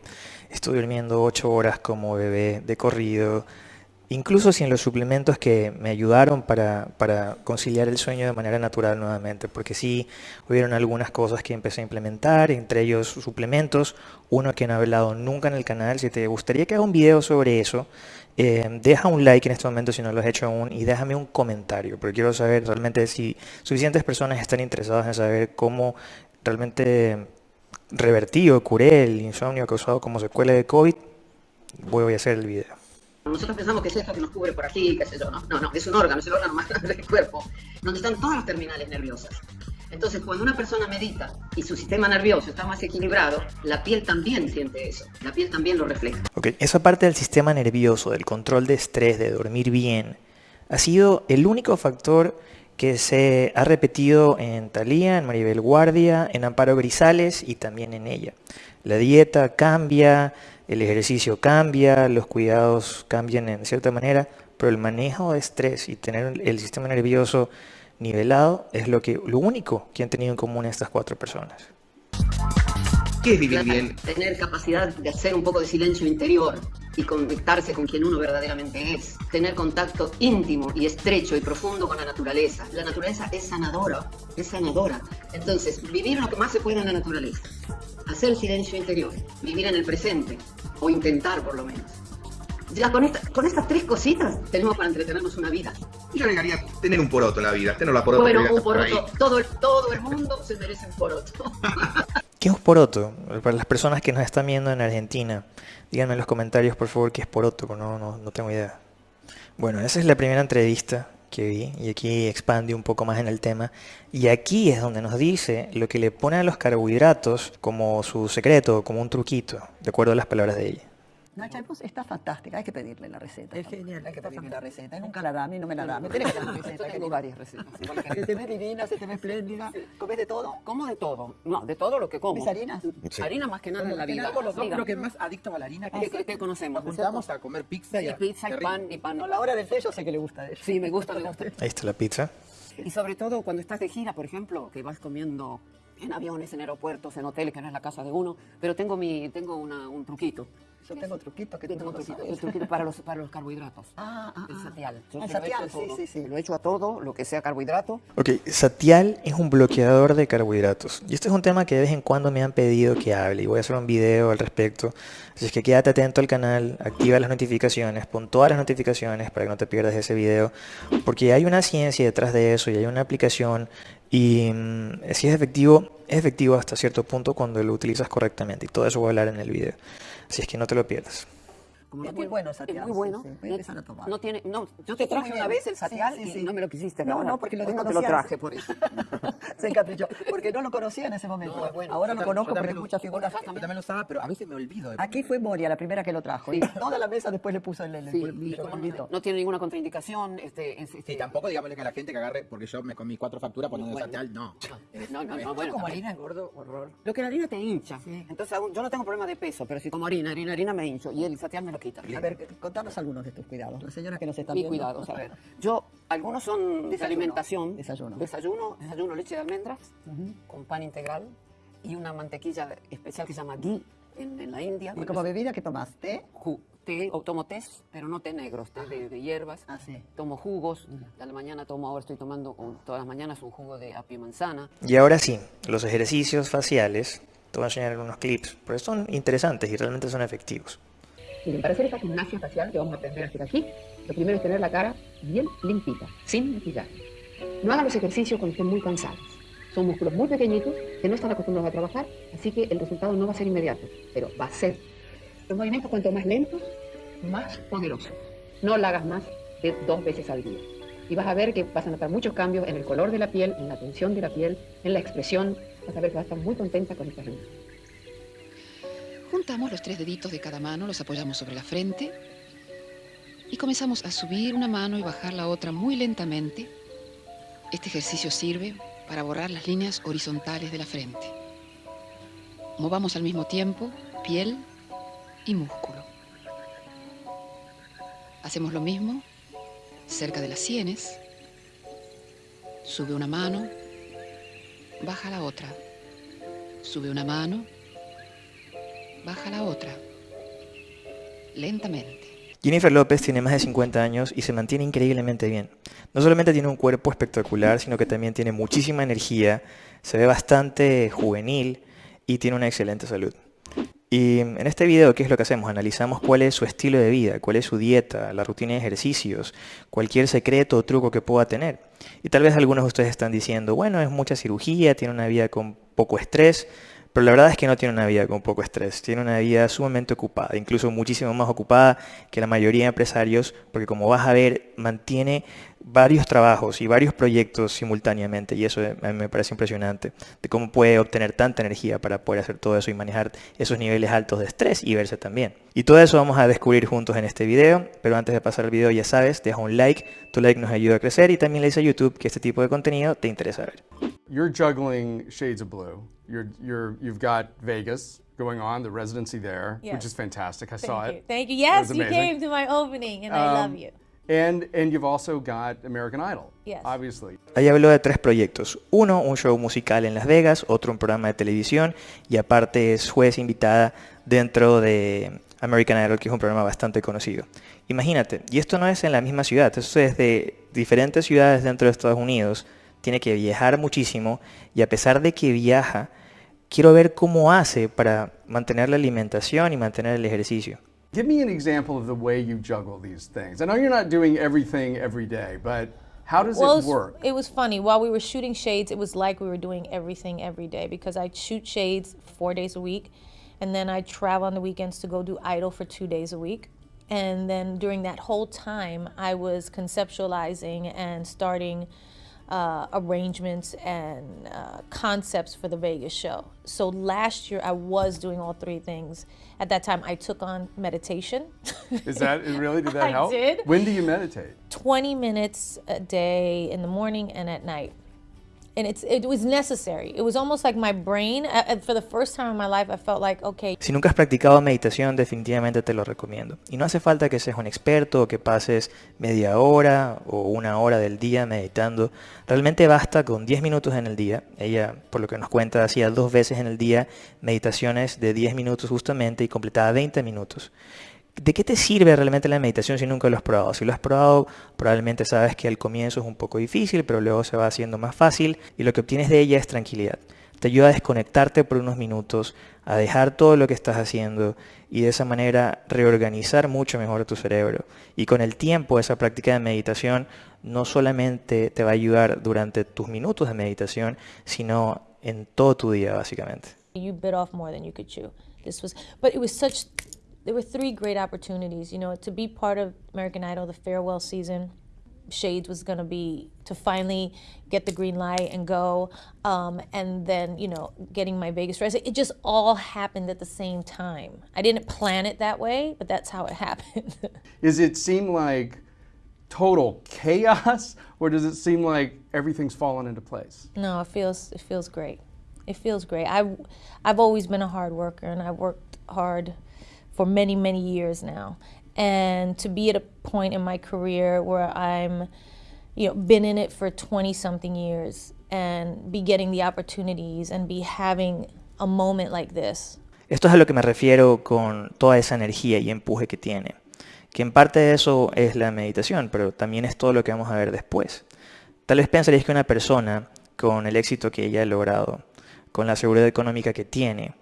Estoy durmiendo 8 horas como bebé de corrido, incluso sin los suplementos que me ayudaron para, conciliar el sueño de manera natural nuevamente, porque sí hubieron algunas cosas que empecé a implementar, entre ellos suplementos, uno que no he hablado nunca en el canal, si te gustaría que haga un video sobre eso, eh, deja un like en este momento si no lo has hecho aún y déjame un comentario, porque quiero saber realmente si suficientes personas están interesadas en saber cómo realmente revertí o curé el insomnio causado como secuela de COVID, voy a hacer el video. Nosotros pensamos que es esto que nos cubre por aquí, qué sé yo, ¿no? No, no, es un órgano, es el órgano más grande del cuerpo, donde están todas las terminales nerviosas. Entonces, cuando una persona medita y su sistema nervioso está más equilibrado, la piel también siente eso, la piel también lo refleja. Ok, esa parte del sistema nervioso, del control de estrés, de dormir bien, ha sido el único factor que se ha repetido en Thalía, en Maribel Guardia, en Amparo Grisales y también en ella. La dieta cambia, el ejercicio cambia, los cuidados cambian en cierta manera, pero el manejo de estrés y tener el sistema nervioso nivelado es lo, que, lo único que han tenido en común estas cuatro personas. ¿Qué es vivir bien? Tener capacidad de hacer un poco de silencio interior y conectarse con quien uno verdaderamente es. Tener contacto íntimo y estrecho y profundo con la naturaleza. La naturaleza es sanadora, es sanadora. Entonces, vivir lo que más se pueda en la naturaleza. Hacer silencio interior, vivir en el presente, o intentar por lo menos. Ya con, esta- con estas tres cositas tenemos para entretenernos una vida. Yo agregaría tener un poroto en la vida, tener la poroto. Bueno, un poroto, todo, el- todo el mundo se merece un poroto. ¿Qué es un poroto? Para las personas que nos están viendo en Argentina, díganme en los comentarios por favor qué es poroto, porque no, no, no tengo idea. Bueno, esa es la primera entrevista que vi y aquí expande un poco más en el tema. Y aquí es donde nos dice lo que le pone a los carbohidratos como su secreto, como un truquito, de acuerdo a las palabras de ella. Nacha pues, está fantástica, hay que pedirle la receta. Es genial, hay que pedirle la receta. Y nunca la da, a mí no me la da. Me tiene que dar la receta. Tengo varias recetas. Se te ve divina, se te ve espléndida. ¿Comes de todo? Como de todo. No, de todo lo que como. ¿Comes harinas? Harina más que nada en la vida. Dígame. creo que más adictos a la harina. ¿Qué, qué- qué conocemos? Nos juntamos a comer pizza y, Y a- pizza y pan y pan. No, la hora del té yo sé que le gusta a ella. Sí, me gusta, me gusta. Ahí está la pizza. Y sobre todo cuando estás de gira, por ejemplo, que vas comiendo en aviones, en aeropuertos, en hoteles, que no es la casa de uno, pero tengo mi tengo una- un truquito. Yo tengo truquitos que Yo tengo no un truquito, sabes. el truquito para los, para los carbohidratos. Ah, ah, El ah. satial. Yo El satial, sí, sí, sí. Lo echo a todo, lo que sea carbohidrato. Ok, Satial es un bloqueador de carbohidratos. Y este es un tema que de vez en cuando me han pedido que hable y voy a hacer un video al respecto. Así es que quédate atento al canal, activa las notificaciones, pon todas las notificaciones para que no te pierdas ese video. Porque hay una ciencia detrás de eso y hay una aplicación y mm, si es efectivo, es efectivo hasta cierto punto cuando lo utilizas correctamente. Y todo eso voy a hablar en el video. Así es que no te lo pierdas. Como Es no muy tiene- bueno el satial, Es muy sí, bueno. sí, voy a empezar a tomar. No tiene, no, yo te traje una vez el Sí, satial sí, y sí. no me lo quisiste. No, no, porque lo no te lo traje por eso. Se encaprichó. Porque no lo conocía en ese momento. No, bueno. Ahora lo conozco, pero hay lo- muchas figuras. Yo también lo usaba, pero a veces me olvido. de- Aquí fue Moria la primera que lo trajo. Sí. Y toda la mesa después le puso el, Sí, no, no tiene ninguna contraindicación. Este, es- este- Y tampoco digámosle que a la gente que agarre, porque yo me comí cuatro facturas poniendo Bueno. satial, no. No, no, no, bueno. como harina engordo horror. Lo que la harina te hincha. Entonces yo no tengo problema de peso, pero si como harina, harina, harina me hincho y el satial me lo quita. A ver, contanos algunos de tus cuidados. La señora que nos está Mi viendo. cuidado, a ver. Yo, algunos son de Desayuno. alimentación. Desayuno. Desayuno, desayuno leche de almendras con pan integral y una mantequilla especial que se llama ghee en, en la India. ¿Y como es bebida qué tomas? ¿Té? ju- té, o tomo té, pero no té negros, té de, de hierbas. Ah, sí. Tomo jugos. A la mañana tomo, ahora estoy tomando un- todas las mañanas un jugo de apio y manzana. Y ahora sí, los ejercicios faciales, te voy a enseñar algunos clips, porque son interesantes y realmente son efectivos. Miren, para hacer esta gimnasia facial que vamos a aprender a hacer aquí, lo primero es tener la cara bien limpita, sin maquillaje. No hagan los ejercicios cuando estén muy cansados. Son músculos muy pequeñitos que no están acostumbrados a trabajar, así que el resultado no va a ser inmediato, pero va a ser. Los movimientos cuanto más lentos, más poderosos. No lo hagas más de dos veces al día. Y vas a ver que vas a notar muchos cambios en el color de la piel, en la tensión de la piel, en la expresión. Vas a ver que vas a estar muy contenta con esta gimnasia. Juntamos los tres deditos de cada mano, los apoyamos sobre la frente y comenzamos a subir una mano y bajar la otra muy lentamente. Este ejercicio sirve para borrar las líneas horizontales de la frente. Movamos al mismo tiempo piel y músculo. Hacemos lo mismo cerca de las sienes. Sube una mano, baja la otra. Sube una mano, baja la otra. Lentamente. Jennifer López tiene más de 50 años y se mantiene increíblemente bien. No solamente tiene un cuerpo espectacular, sino que también tiene muchísima energía, se ve bastante juvenil y tiene una excelente salud. Y en este video, ¿qué es lo que hacemos? Analizamos cuál es su estilo de vida, cuál es su dieta, la rutina de ejercicios, cualquier secreto o truco que pueda tener. Y tal vez algunos de ustedes están diciendo, bueno, es mucha cirugía, tiene una vida con poco estrés, pero la verdad es que no tiene una vida con poco estrés, tiene una vida sumamente ocupada, incluso muchísimo más ocupada que la mayoría de empresarios, porque como vas a ver, mantiene varios trabajos y varios proyectos simultáneamente, y eso a mí me parece impresionante, de cómo puede obtener tanta energía para poder hacer todo eso y manejar esos niveles altos de estrés y verse también. Y todo eso vamos a descubrir juntos en este video, pero antes de pasar al video ya sabes, deja un like, tu like nos ayuda a crecer y también le dice a YouTube que este tipo de contenido te interesa ver. You're juggling shades of blue. You're, you're, you've got Vegas going on, the residency there, Yes. which is fantastic. I Thank saw you. it. Thank you. Yes, you came to my opening, and I love Um, you. And, and you've also got American Idol, Yes. obviously. Ahí habló de tres proyectos. Uno, un show musical en Las Vegas, otro un programa de televisión y aparte es juez invitada dentro de American Idol, que es un programa bastante conocido. Imagínate, y esto no es en la misma ciudad, esto es de diferentes ciudades dentro de Estados Unidos. Tiene que viajar muchísimo y a pesar de que viaja, quiero ver cómo hace para mantener la alimentación y mantener el ejercicio. Give me an example of the way you juggle these things. I know you're not doing everything every day, but how does well, it work? It was funny. While we were shooting Shades, it was like we were doing everything every day because I shoot Shades four days a week, and then I travel on the weekends to go do Idol for two days a week. And then during that whole time, I was conceptualizing and starting uh, arrangements and uh, concepts for the Vegas show. So last year, I was doing all three things. At that time, I took on meditation. Is that really did that I help? did. When do you meditate? 20 minutes a day in the morning and at night. Si nunca has practicado meditación, definitivamente te lo recomiendo. Y no hace falta que seas un experto o que pases media hora o una hora del día meditando. Realmente basta con 10 minutos en el día. Ella, por lo que nos cuenta, hacía dos veces en el día meditaciones de 10 minutos justamente y completaba 20 minutos. ¿De qué te sirve realmente la meditación si nunca lo has probado? Si lo has probado, probablemente sabes que al comienzo es un poco difícil, pero luego se va haciendo más fácil y lo que obtienes de ella es tranquilidad. Te ayuda a desconectarte por unos minutos, a dejar todo lo que estás haciendo y de esa manera reorganizar mucho mejor tu cerebro. Y con el tiempo esa práctica de meditación no solamente te va a ayudar durante tus minutos de meditación, sino en todo tu día básicamente. you bit off more than you could chew. This was, but it was such, there were three great opportunities, you know, to be part of American Idol, the farewell season. Shades was going to be to finally get the green light and go, um, and then you know getting my Vegas dress. It just all happened at the same time. I didn't plan it that way, but that's how it happened. Does it seem like total chaos, or does it seem like everything's fallen into place? No, it feels it feels great. It feels great. I I've always been a hard worker and I've worked hard for many many years now. And to be at a point in my career where I'm you know been in it for 20 something years and be getting the opportunities and be having a moment like this. Esto es a lo que me refiero con toda esa energía y empuje que tiene. Que en parte de eso es la meditación, pero también es todo lo que vamos a ver después. Tal vez pensaréis que una persona con el éxito que ella ha logrado, con la seguridad económica que tiene,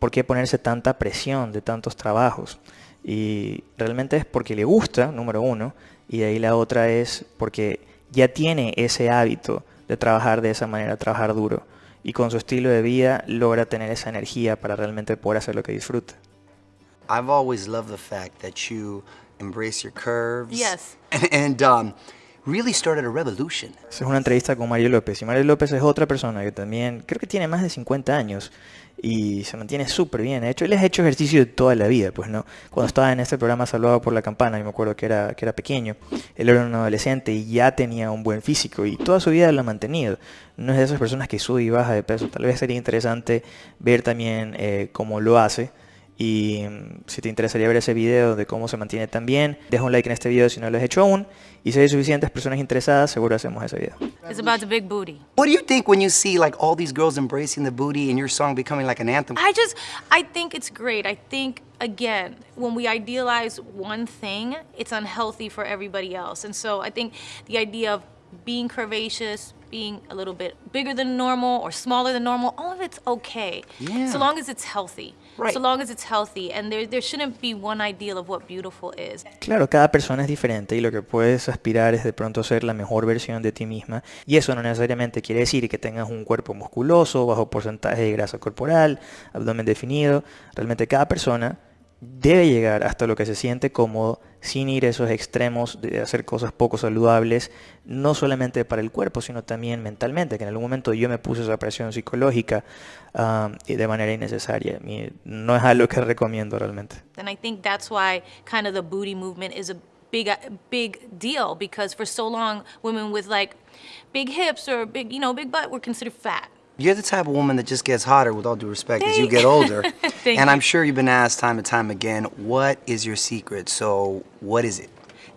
¿por qué ponerse tanta presión de tantos trabajos? Y realmente es porque le gusta, número uno, y de ahí la otra es porque ya tiene ese hábito de trabajar de esa manera, trabajar duro. Y con su estilo de vida logra tener esa energía para realmente poder hacer lo que disfruta. I've always loved the fact that you embrace your curves. Yes. And, um, really started a revolution. Es una entrevista con Mario López. Y Mario López es otra persona que también creo que tiene más de 50 años y se mantiene súper bien. De hecho, él ha hecho ejercicio de toda la vida, pues no. Cuando estaba en este programa Salvado por la Campana, y me acuerdo que era, que era pequeño, él era un adolescente y ya tenía un buen físico y toda su vida lo ha mantenido. No es de esas personas que sube y baja de peso. Tal vez sería interesante ver también eh, cómo lo hace. Y si te interesaría ver ese video de cómo se mantiene tan bien, deja un like en este video si no lo has hecho aún. Y si hay suficientes personas interesadas, seguro hacemos ese video. It's about the big booty. What do you think when you see like all these girls embracing the booty and your song becoming like an anthem? I just, I think it's great. I think, again, when we idealize one thing, it's unhealthy for everybody else. And so I think the idea of being curvaceous, being a little bit bigger than normal or smaller than normal, all of it's okay. Yeah. So long as it's healthy. Right. So long as it's healthy. And there, there shouldn't be one ideal of what beautiful is. Claro, cada persona es diferente y lo que puedes aspirar es de pronto ser la mejor versión de ti misma. Y eso no necesariamente quiere decir que tengas un cuerpo musculoso, bajo porcentaje de grasa corporal, abdomen definido. Realmente cada persona debe llegar hasta lo que se siente cómodo sin ir a esos extremos de hacer cosas poco saludables, no solamente para el cuerpo, sino también mentalmente, que en algún momento yo me puse esa presión psicológica um, de manera innecesaria. No es algo que recomiendo realmente. And I think that's why kind of the booty movement is a big, big deal because for so long, women with like big hips or big, you know, big butt were considered fat. You're the type of woman that just gets hotter, with all due respect, as you get older. Thank and you. I'm sure you've been asked time and time again, what is your secret? So, what is it?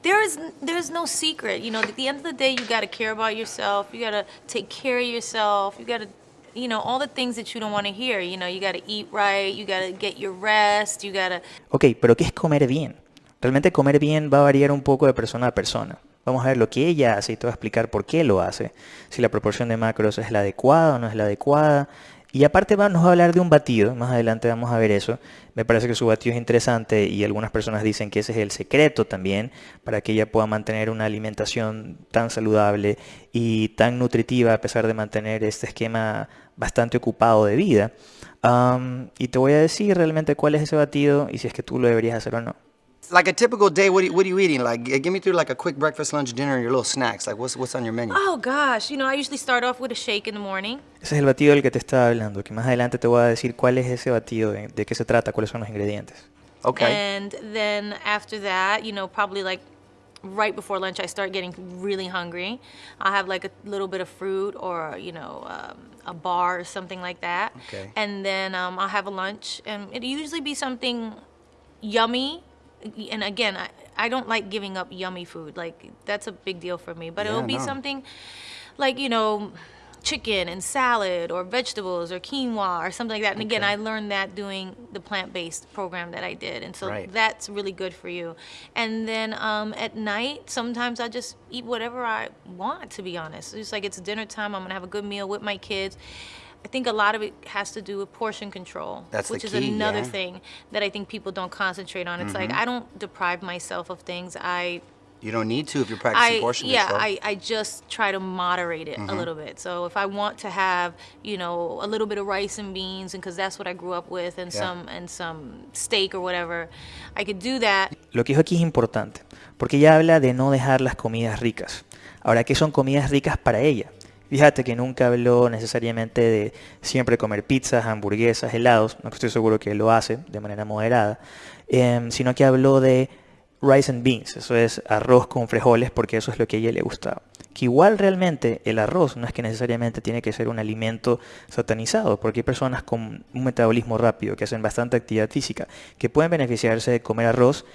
there's there's no secret. You know, at the end of the day, you got to care about yourself. You got to take care of yourself. You got to you know, all the things that you don't want to hear. You know, you got to eat right, you got to get your rest, you got to Ok, pero ¿qué es comer bien? Realmente comer bien va a variar un poco de persona a persona. Vamos a ver lo que ella hace y te voy a explicar por qué lo hace. Si la proporción de macros es la adecuada o no es la adecuada. Y aparte va- nos va a hablar de un batido, más adelante vamos a ver eso. Me parece que su batido es interesante y algunas personas dicen que ese es el secreto también para que ella pueda mantener una alimentación tan saludable y tan nutritiva a pesar de mantener este esquema bastante ocupado de vida. Y te voy a decir realmente cuál es ese batido y si es que tú lo deberías hacer o no. Like a typical day, what are, you, what are you eating? Like, g- give me through like a quick breakfast, lunch, dinner, and your little snacks. Like, what's what's on your menu? Oh gosh, you know, I usually start off with a shake in the morning. Ese es el batido del que te estaba hablando, que más adelante te voy a decir cuál es ese batido, de, de qué se trata, cuáles son los ingredientes. Okay. And then after that, you know, probably like right before lunch, I start getting really hungry. I'll have like a little bit of fruit or, you know, um, a bar or something like that. Okay. And then um, I'll have a lunch, and it'll usually be something yummy. And again, I, I don't like giving up yummy food. Like, that's a big deal for me. But it'll be no. something like, you know, chicken and salad or vegetables or quinoa or something like that. And again, I learned that doing the plant-based program that I did. And so Right. that's really good for you. And then um, at night, sometimes I just eat whatever I want, to be honest. It's like it's dinner time. I'm going to have a good meal with my kids. I think a lot of it has to do with portion control, That's the which is key, another yeah. thing that I think people don't concentrate on. It's like Mhm. I don't deprive myself of things. I You don't need to if you're practicing I, portion yeah, control. I, I just try to moderate it a Mhm. little bit. So if I want to have, you know, a little bit of rice and beans, and because that's what I grew up with, and Yeah. some and some steak or whatever, I could do that. Lo que dijo aquí es importante, porque ella habla de no dejar las comidas ricas. Ahora, ¿qué son comidas ricas para ella? Fíjate que nunca habló necesariamente de siempre comer pizzas, hamburguesas, helados, no estoy seguro que lo hace de manera moderada, em, sino que habló de rice and beans, eso es arroz con frijoles, porque eso es lo que a ella le gustaba. Que igual realmente el arroz no es que necesariamente tiene que ser un alimento satanizado, porque hay personas con un metabolismo rápido, que hacen bastante actividad física, que pueden beneficiarse de comer arroz,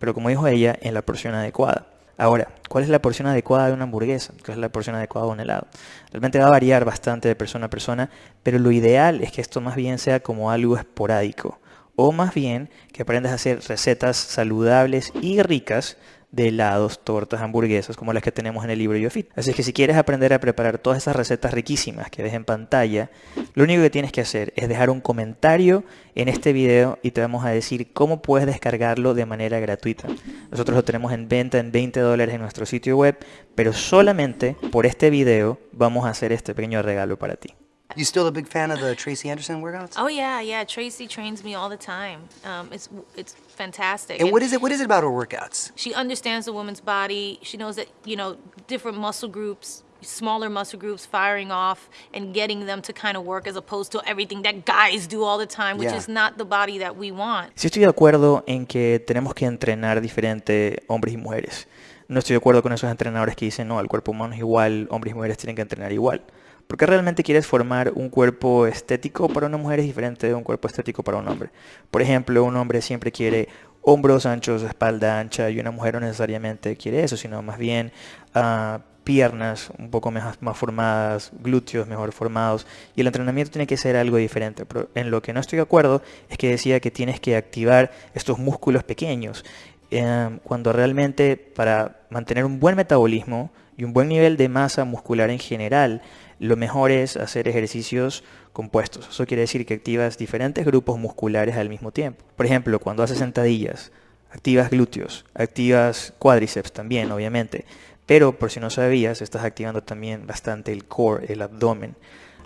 pero como dijo ella, en la porción adecuada. Ahora, ¿cuál es la porción adecuada de una hamburguesa? ¿Cuál es la porción adecuada de un helado? Realmente va a variar bastante de persona a persona, pero lo ideal es que esto más bien sea como algo esporádico, o más bien que aprendas a hacer recetas saludables y ricas de helados, tortas, hamburguesas, como las que tenemos en el libro YoFit. Así que si quieres aprender a preparar todas esas recetas riquísimas que ves en pantalla, lo único que tienes que hacer es dejar un comentario en este video y te vamos a decir cómo puedes descargarlo de manera gratuita. Nosotros lo tenemos en venta en 20 dólares en nuestro sitio web, pero solamente por este video vamos a hacer este pequeño regalo para ti. You still a big fan of the Tracy Anderson workouts? Oh yeah, yeah. Tracy trains me all the time. Um, it's it's fantastic. And what is it? What is it about her workouts? She understands the woman's body. She knows that you know different muscle groups, smaller muscle groups, firing off and getting them to kind of work as opposed to everything that guys do all the time, which Yeah. is not the body that we want. Sí estoy de acuerdo en que tenemos que entrenar diferente hombres y mujeres. No estoy de acuerdo con esos entrenadores que dicen, no, el cuerpo humano es igual, hombres y mujeres tienen que entrenar igual. Porque realmente quieres formar un cuerpo estético para una mujer es diferente de un cuerpo estético para un hombre. Por ejemplo, un hombre siempre quiere hombros anchos, espalda ancha, y una mujer no necesariamente quiere eso, sino más bien ah, piernas un poco más, más formadas, glúteos mejor formados, y el entrenamiento tiene que ser algo diferente. Pero en lo que no estoy de acuerdo es que decía que tienes que activar estos músculos pequeños, eh, cuando realmente para mantener un buen metabolismo y un buen nivel de masa muscular en general, lo mejor es hacer ejercicios compuestos. Eso quiere decir que activas diferentes grupos musculares al mismo tiempo. Por ejemplo, cuando haces sentadillas, activas glúteos, activas cuádriceps también, obviamente. Pero por si no sabías, estás activando también bastante el core, el abdomen.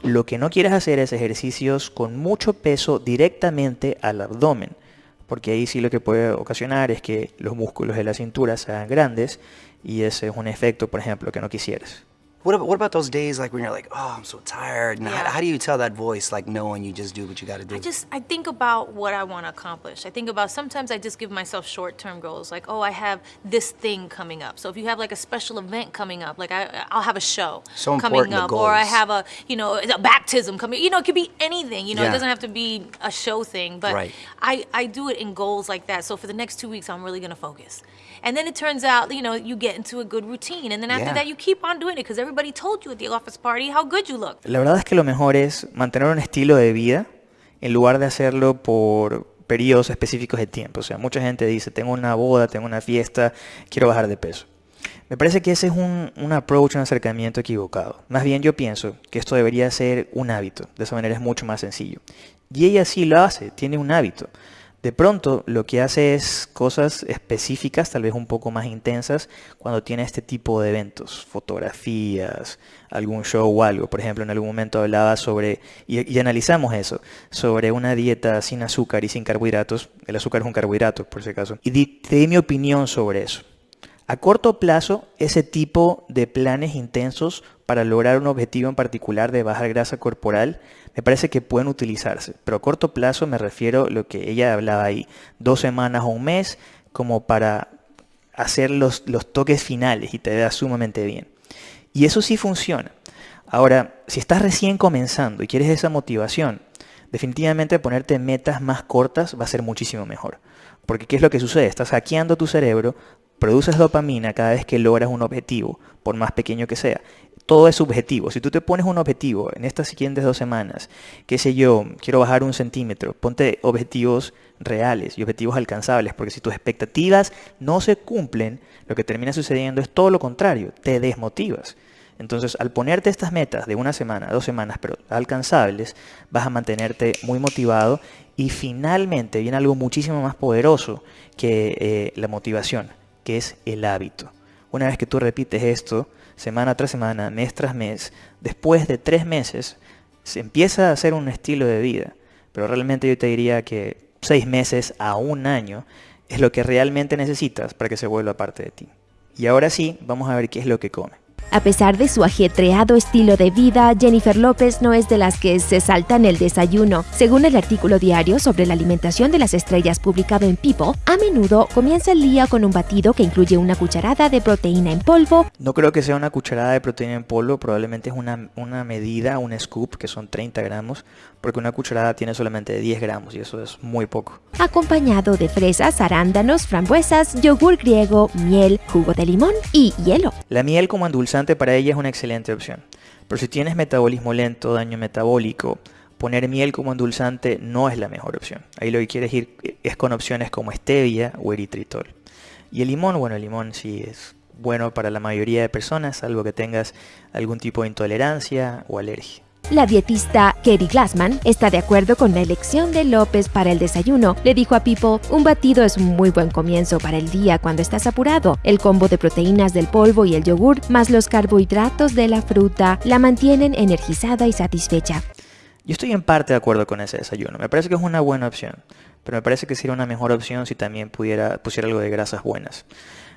Lo que no quieres hacer es ejercicios con mucho peso directamente al abdomen, porque ahí sí lo que puede ocasionar es que los músculos de la cintura se hagan grandes y ese es un efecto, por ejemplo, que no quisieras. What about, what about those days like when you're like, oh, I'm so tired? And how, Yeah. how do you tell that voice like knowing you just do what you got to do? I just I think about what I want to accomplish. I think about sometimes I just give myself short-term goals like oh I have this thing coming up. So if you have like a special event coming up, like I I'll have a show So coming up or I have a you know a baptism coming. You know it could be anything. You know Yeah. it doesn't have to be a show thing, but Right. I I do it in goals like that. So for the next 2 weeks I'm really going to focus. And then it turns out, you know, you get into a good routine and then after Yeah. that you keep on doing it because everybody told you at the office party how good you look. La verdad es que lo mejor es mantener un estilo de vida en lugar de hacerlo por periodos específicos de tiempo. O sea, mucha gente dice, tengo una boda, tengo una fiesta, quiero bajar de peso. Me parece que ese es un, un approach, un acercamiento equivocado. Más bien yo pienso que esto debería ser un hábito. De esa manera es mucho más sencillo. Y ella sí lo hace, tiene un hábito. De pronto lo que hace es cosas específicas, tal vez un poco más intensas, cuando tiene este tipo de eventos, fotografías, algún show o algo. Por ejemplo, en algún momento hablaba sobre, y, analizamos eso, sobre una dieta sin azúcar y sin carbohidratos. El azúcar es un carbohidrato, por si acaso. Y te di mi opinión sobre eso. A corto plazo, ese tipo de planes intensos para lograr un objetivo en particular de bajar grasa corporal me parece que pueden utilizarse. Pero a corto plazo me refiero a lo que ella hablaba ahí, dos semanas o un mes, como para hacer los, los toques finales y te vea sumamente bien. Y eso sí funciona. Ahora, si estás recién comenzando y quieres esa motivación, definitivamente ponerte metas más cortas va a ser muchísimo mejor. Porque ¿qué es lo que sucede? Estás hackeando tu cerebro, produces dopamina cada vez que logras un objetivo, por más pequeño que sea. Todo es subjetivo. Si tú te pones un objetivo en estas siguientes dos semanas, qué sé yo, quiero bajar un centímetro, ponte objetivos reales y objetivos alcanzables, porque si tus expectativas no se cumplen, lo que termina sucediendo es todo lo contrario, te desmotivas. Entonces, al ponerte estas metas de una semana, dos semanas, pero alcanzables, vas a mantenerte muy motivado y finalmente viene algo muchísimo más poderoso que eh, la motivación, que es el hábito. Una vez que tú repites esto, semana tras semana, mes tras mes, después de tres meses, se empieza a hacer un estilo de vida. Pero realmente yo te diría que seis meses a un año es lo que realmente necesitas para que se vuelva parte de ti. Y ahora sí, vamos a ver qué es lo que come. A pesar de su ajetreado estilo de vida, Jennifer López no es de las que se saltan el desayuno. Según el artículo diario sobre la alimentación de las estrellas publicado en People, a menudo comienza el día con un batido que incluye una cucharada de proteína en polvo, No creo que sea una cucharada de proteína en polvo, probablemente es una, una medida, un scoop, que son 30 gramos, porque una cucharada tiene solamente 10 gramos y eso es muy poco. acompañado de fresas, arándanos, frambuesas, yogur griego, miel, jugo de limón y hielo. La miel como endulzante para ella es una excelente opción. Pero si tienes metabolismo lento, daño metabólico, poner miel como endulzante no es la mejor opción. Ahí lo que quieres ir es con opciones como stevia o eritritol. Y el limón, bueno, el limón sí es bueno para la mayoría de personas, salvo que tengas algún tipo de intolerancia o alergia. La dietista Kerry Glassman está de acuerdo con la elección de López para el desayuno. Le dijo a People, un batido es un muy buen comienzo para el día cuando estás apurado. El combo de proteínas del polvo y el yogur, más los carbohidratos de la fruta, la mantienen energizada y satisfecha. Yo estoy en parte de acuerdo con ese desayuno. Me parece que es una buena opción. Pero me parece que sería una mejor opción si también pudiera pusiera algo de grasas buenas.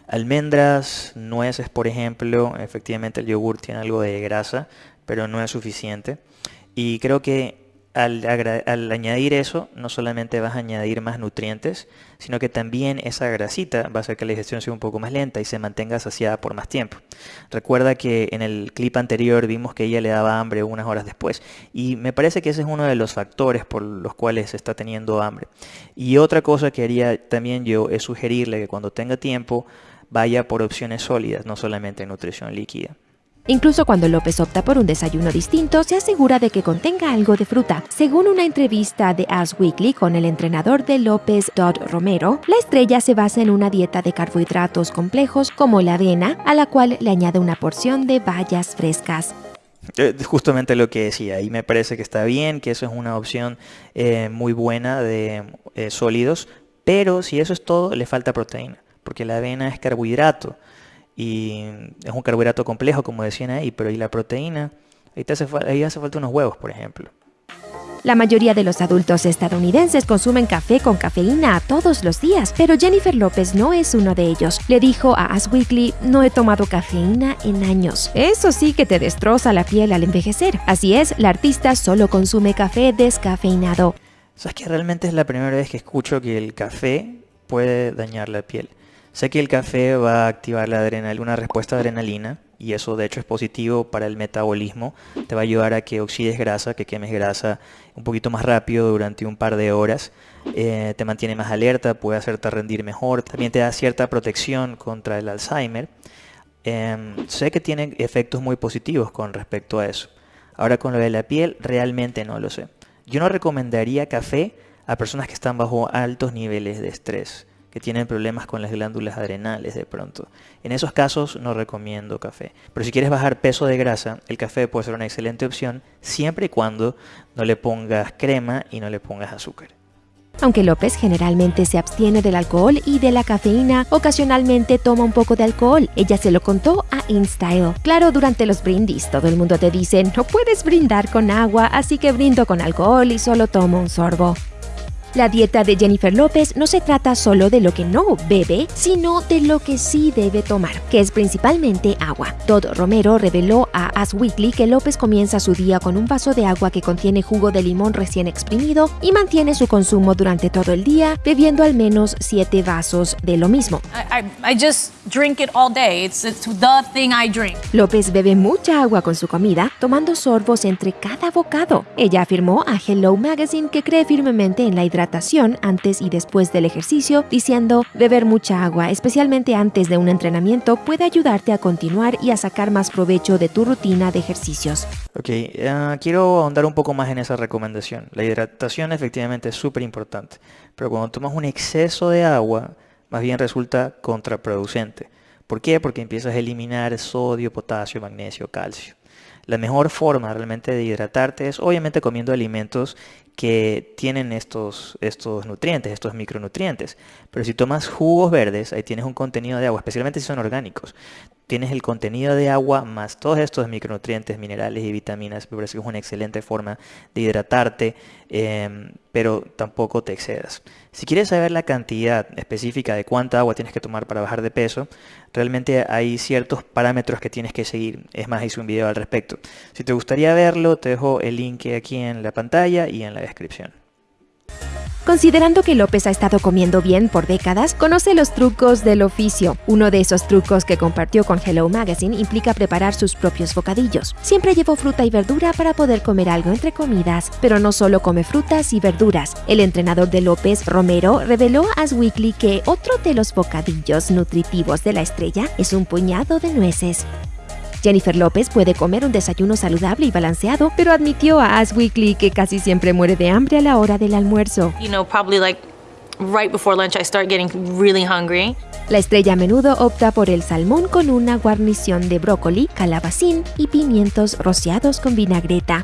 Almendras, nueces, por ejemplo. Efectivamente el yogur tiene algo de grasa, pero no es suficiente. Y creo que al, añadir eso, no solamente vas a añadir más nutrientes, sino que también esa grasita va a hacer que la digestión sea un poco más lenta y se mantenga saciada por más tiempo. Recuerda que en el clip anterior vimos que ella le daba hambre unas horas después y me parece que ese es uno de los factores por los cuales está teniendo hambre. Y otra cosa que haría también yo es sugerirle que cuando tenga tiempo vaya por opciones sólidas, no solamente nutrición líquida. Incluso cuando López opta por un desayuno distinto, se asegura de que contenga algo de fruta. Según una entrevista de Us Weekly con el entrenador de López, Todd Romero, la estrella se basa en una dieta de carbohidratos complejos como la avena, a la cual le añade una porción de bayas frescas. Eh, Justamente lo que decía, y me parece que está bien, que eso es una opción eh, muy buena de eh, sólidos, pero si eso es todo, le falta proteína, porque la avena es carbohidrato y es un carbohidrato complejo, como decían ahí, pero y la proteína, ahí, te hace, fal- ahí hace falta unos huevos, por ejemplo. La mayoría de los adultos estadounidenses consumen café con cafeína todos los días, pero Jennifer López no es uno de ellos. Le dijo a Us Weekly, no he tomado cafeína en años. Eso sí que te destroza la piel al envejecer. Así es, la artista solo consume café descafeinado. ¿Sabes que realmente es la primera vez que escucho que el café puede dañar la piel? Sé que el café va a activar la adrenalina, una respuesta de adrenalina, y eso de hecho es positivo para el metabolismo. Te va a ayudar a que oxides grasa, que quemes grasa un poquito más rápido durante un par de horas. Eh, te mantiene más alerta, puede hacerte rendir mejor. También te da cierta protección contra el Alzheimer. Em, sé que tiene efectos muy positivos con respecto a eso. Ahora con lo de la piel, realmente no lo sé. Yo no recomendaría café a personas que están bajo altos niveles de estrés que tienen problemas con las glándulas adrenales de pronto. En esos casos no recomiendo café. Pero si quieres bajar peso de grasa, el café puede ser una excelente opción siempre y cuando no le pongas crema y no le pongas azúcar. Aunque López generalmente se abstiene del alcohol y de la cafeína, ocasionalmente toma un poco de alcohol. Ella se lo contó a InStyle. Claro, durante los brindis todo el mundo te dice, no puedes brindar con agua, así que brindo con alcohol y solo tomo un sorbo. La dieta de Jennifer López no se trata solo de lo que no bebe, sino de lo que sí debe tomar, que es principalmente agua. Todd Romero reveló a As Weekly que López comienza su día con un vaso de agua que contiene jugo de limón recién exprimido y mantiene su consumo durante todo el día, bebiendo al menos 7 vasos de lo mismo. I, I, I just drink it all day. It's, it's the thing I drink. López bebe mucha agua con su comida, tomando sorbos entre cada bocado. Ella afirmó a Hello Magazine que cree firmemente en la hidratación antes y después del ejercicio, diciendo beber mucha agua, especialmente antes de un entrenamiento, puede ayudarte a continuar y a sacar más provecho de tu rutina de ejercicios. Ok, uh, quiero ahondar un poco más en esa recomendación. La hidratación efectivamente es súper importante, pero cuando tomas un exceso de agua, más bien resulta contraproducente. ¿Por qué? Porque empiezas a eliminar sodio, potasio, magnesio, calcio. La mejor forma realmente de hidratarte es obviamente comiendo alimentos que tienen estos, estos nutrientes, estos micronutrientes. Pero si tomas jugos verdes, ahí tienes un contenido de agua, especialmente si son orgánicos. Tienes el contenido de agua más todos estos micronutrientes, minerales y vitaminas. Me parece que es una excelente forma de hidratarte, em, pero tampoco te excedas. Si quieres saber la cantidad específica de cuánta agua tienes que tomar para bajar de peso, realmente hay ciertos parámetros que tienes que seguir. Es más, hice un video al respecto. Si te gustaría verlo, te dejo el link aquí en la pantalla y en la descripción. Considerando que López ha estado comiendo bien por décadas, conoce los trucos del oficio. Uno de esos trucos que compartió con Hello Magazine implica preparar sus propios bocadillos. Siempre llevó fruta y verdura para poder comer algo entre comidas, pero no solo come frutas y verduras. El entrenador de López, Romero, reveló a As Weekly que otro de los bocadillos nutritivos de la estrella es un puñado de nueces. Jennifer López puede comer un desayuno saludable y balanceado, pero admitió a As Weekly que casi siempre muere de hambre a la hora del almuerzo. You know, probably like right before lunch I start getting really hungry. La estrella a menudo opta por el salmón con una guarnición de brócoli, calabacín y pimientos rociados con vinagreta.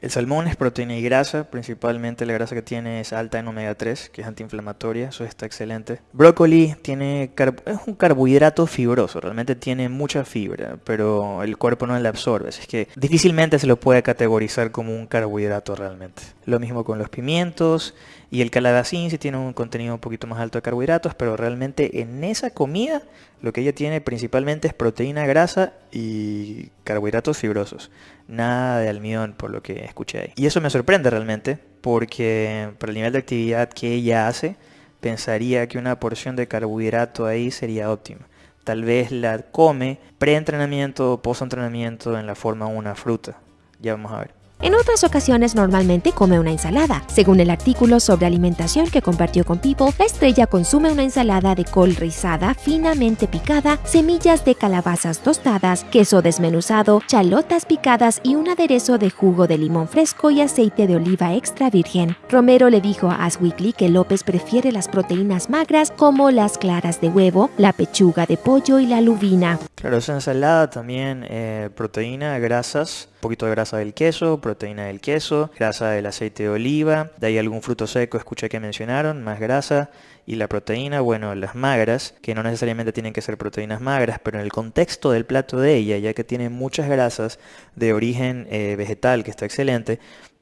El salmón es proteína y grasa, principalmente la grasa que tiene es alta en omega 3, que es antiinflamatoria, eso está excelente. Brócoli tiene es un carbohidrato fibroso, realmente tiene mucha fibra, pero el cuerpo no la absorbe, así que difícilmente se lo puede categorizar como un carbohidrato realmente. Lo mismo con los pimientos y el calabacín si tiene un contenido un poquito más alto de carbohidratos, pero realmente en esa comida lo que ella tiene principalmente es proteína, grasa y carbohidratos fibrosos. Nada de almidón por lo que escuché ahí. Y eso me sorprende realmente porque por el nivel de actividad que ella hace, pensaría que una porción de carbohidrato ahí sería óptima. Tal vez la come pre-entrenamiento o post-entrenamiento en la forma de una fruta. Ya vamos a ver. En otras ocasiones normalmente come una ensalada. Según el artículo sobre alimentación que compartió con People, la estrella consume una ensalada de col rizada finamente picada, semillas de calabazas tostadas, queso desmenuzado, chalotas picadas y un aderezo de jugo de limón fresco y aceite de oliva extra virgen. Romero le dijo a As Weekly que López prefiere las proteínas magras como las claras de huevo, la pechuga de pollo y la lubina. Claro, esa ensalada también eh, proteína, grasas, poquito de grasa del queso, proteína del queso, grasa del aceite de oliva, de ahí algún fruto seco escuché que mencionaron, más grasa, y la proteína, bueno, las magras, que no necesariamente tienen que ser proteínas magras, pero en el contexto del plato de ella, ya que tiene muchas grasas de origen eh, vegetal, que está excelente,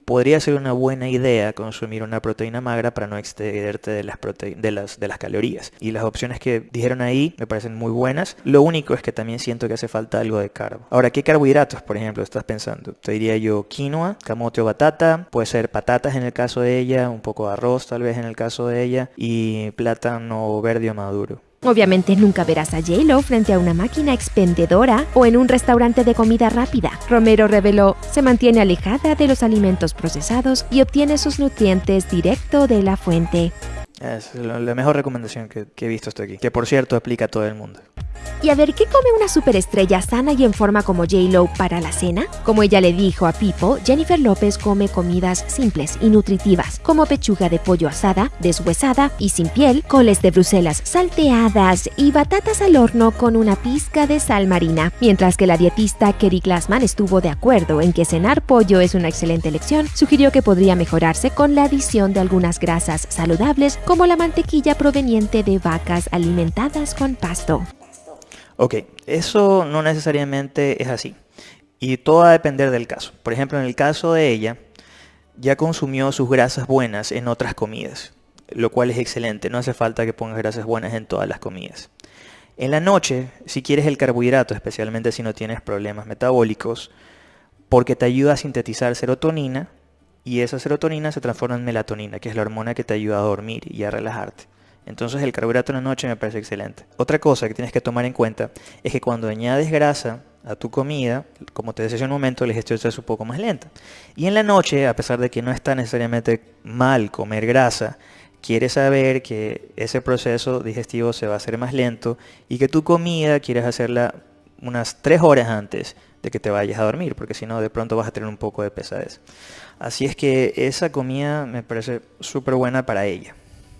podría ser una buena idea consumir una proteína magra para no excederte de las, de las calorías. Y las opciones que dijeron ahí me parecen muy buenas. Lo único es que también siento que hace falta algo de carbo. Ahora, ¿qué carbohidratos, por ejemplo, estás pensando? Te diría yo quinoa, camote o batata, puede ser patatas en el caso de ella, un poco de arroz tal vez en el caso de ella, y plátano verde o maduro. Obviamente nunca verás a J-Lo frente a una máquina expendedora o en un restaurante de comida rápida. Romero reveló, se mantiene alejada de los alimentos procesados y obtiene sus nutrientes directo de la fuente. Es la mejor recomendación que, he visto hasta aquí. Que por cierto aplica a todo el mundo. Y a ver, ¿qué come una superestrella sana y en forma como J-Lo para la cena? Como ella le dijo a People, Jennifer López come comidas simples y nutritivas, como pechuga de pollo asada, deshuesada y sin piel, coles de Bruselas salteadas y batatas al horno con una pizca de sal marina. Mientras que la dietista Kerry Glassman estuvo de acuerdo en que cenar pollo es una excelente elección, sugirió que podría mejorarse con la adición de algunas grasas saludables, como la mantequilla proveniente de vacas alimentadas con pasto. Ok, eso no necesariamente es así. Y todo va a depender del caso. Por ejemplo, en el caso de ella, ya consumió sus grasas buenas en otras comidas, lo cual es excelente. No hace falta que pongas grasas buenas en todas las comidas. En la noche, si quieres el carbohidrato, especialmente si no tienes problemas metabólicos, porque te ayuda a sintetizar serotonina y esa serotonina se transforma en melatonina, que es la hormona que te ayuda a dormir y a relajarte. Entonces el carbohidrato en la noche me parece excelente. Otra cosa que tienes que tomar en cuenta es que cuando añades grasa a tu comida, como te decía hace un momento, la digestión es un poco más lenta. Y en la noche, a pesar de que no está necesariamente mal comer grasa, quieres saber que ese proceso digestivo se va a hacer más lento y que tu comida quieres hacerla unas 3 horas antes de que te vayas a dormir, porque si no de pronto vas a tener un poco de pesadez. Así es que esa comida me parece súper buena para ella.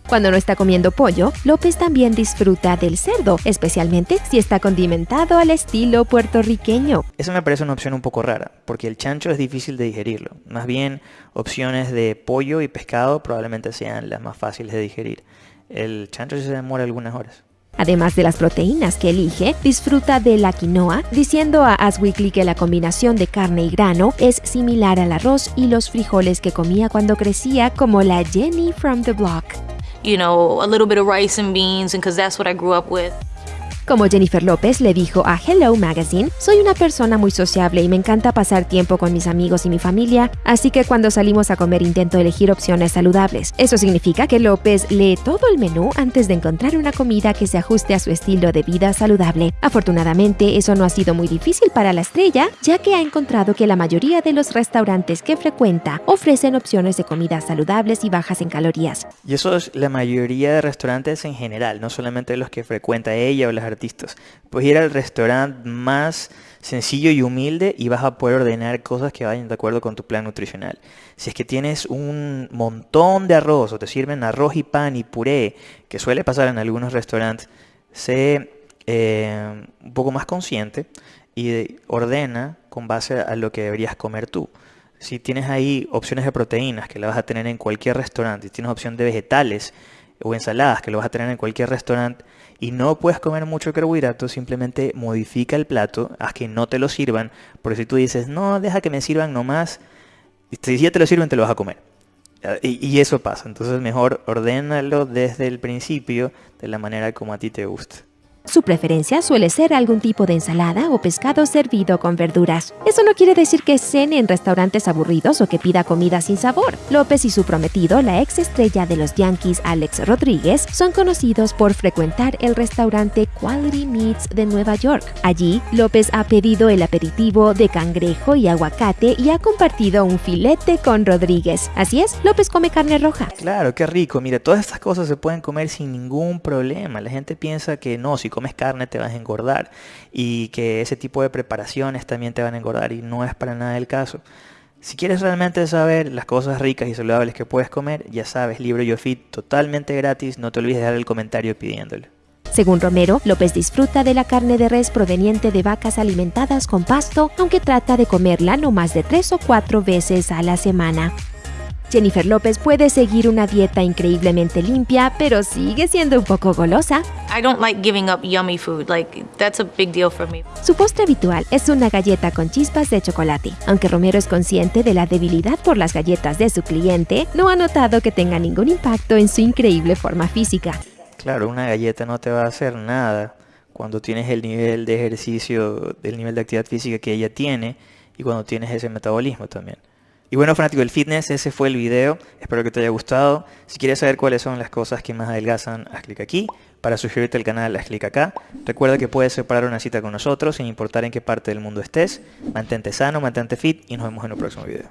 Cuando no está comiendo pollo, López también disfruta del cerdo, especialmente si está condimentado al estilo puertorriqueño. Esa me parece una opción un poco rara, porque el chancho es difícil de digerirlo. Más bien, opciones de pollo y pescado probablemente sean las más fáciles de digerir. El chancho se demora algunas horas. Además de las proteínas que elige, disfruta de la quinoa, diciendo a As Weekly que la combinación de carne y grano es similar al arroz y los frijoles que comía cuando crecía, como la Jenny from the Block. You know, a little bit of rice and beans, and because that's what I grew up with. Como Jennifer López le dijo a Hello Magazine, soy una persona muy sociable y me encanta pasar tiempo con mis amigos y mi familia, así que cuando salimos a comer intento elegir opciones saludables. Eso significa que López lee todo el menú antes de encontrar una comida que se ajuste a su estilo de vida saludable. Afortunadamente, eso no ha sido muy difícil para la estrella, ya que ha encontrado que la mayoría de los restaurantes que frecuenta ofrecen opciones de comidas saludables y bajas en calorías. Y eso es la mayoría de restaurantes en general, no solamente los que frecuenta ella o las artistas. Pues ir al restaurante más sencillo y humilde y vas a poder ordenar cosas que vayan de acuerdo con tu plan nutricional. Si es que tienes un montón de arroz o te sirven arroz y pan y puré, que suele pasar en algunos restaurantes, sé eh, un poco más consciente y ordena con base a lo que deberías comer tú. Si tienes ahí opciones de proteínas que las vas a tener en cualquier restaurante, si tienes opción de vegetales o ensaladas que lo vas a tener en cualquier restaurante y no puedes comer mucho carbohidrato, simplemente modifica el plato, haz que no te lo sirvan, porque si tú dices, no, deja que me sirvan nomás, si ya te lo sirven te lo vas a comer. Y, y eso pasa, entonces mejor ordénalo desde el principio de la manera como a ti te gusta. Su preferencia suele ser algún tipo de ensalada o pescado servido con verduras. Eso no quiere decir que cene en restaurantes aburridos o que pida comida sin sabor. López y su prometido, la ex estrella de los Yankees Alex Rodríguez, son conocidos por frecuentar el restaurante Quality Meats de Nueva York. Allí, López ha pedido el aperitivo de cangrejo y aguacate y ha compartido un filete con Rodríguez. Así es, López come carne roja. Claro, qué rico. Mira, todas estas cosas se pueden comer sin ningún problema. La gente piensa que no, si comes carne te vas a engordar y que ese tipo de preparaciones también te van a engordar y no es para nada el caso. Si quieres realmente saber las cosas ricas y saludables que puedes comer, ya sabes, libro YoFit totalmente gratis, no te olvides de dar el comentario pidiéndolo. Según Romero, López disfruta de la carne de res proveniente de vacas alimentadas con pasto, aunque trata de comerla no más de tres o cuatro veces a la semana. Jennifer López puede seguir una dieta increíblemente limpia, pero sigue siendo un poco golosa. I don't like giving up yummy food. Like, that's a big deal for me. Su postre habitual es una galleta con chispas de chocolate. Aunque Romero es consciente de la debilidad por las galletas de su cliente, no ha notado que tenga ningún impacto en su increíble forma física. Claro, una galleta no te va a hacer nada cuando tienes el nivel de ejercicio, el nivel de actividad física que ella tiene y cuando tienes ese metabolismo también. Y bueno, fanático del fitness, ese fue el video. Espero que te haya gustado. Si quieres saber cuáles son las cosas que más adelgazan, haz clic aquí. Para suscribirte al canal, haz clic acá. Recuerda que puedes separar una cita con nosotros sin importar en qué parte del mundo estés. Mantente sano, mantente fit y nos vemos en un próximo video.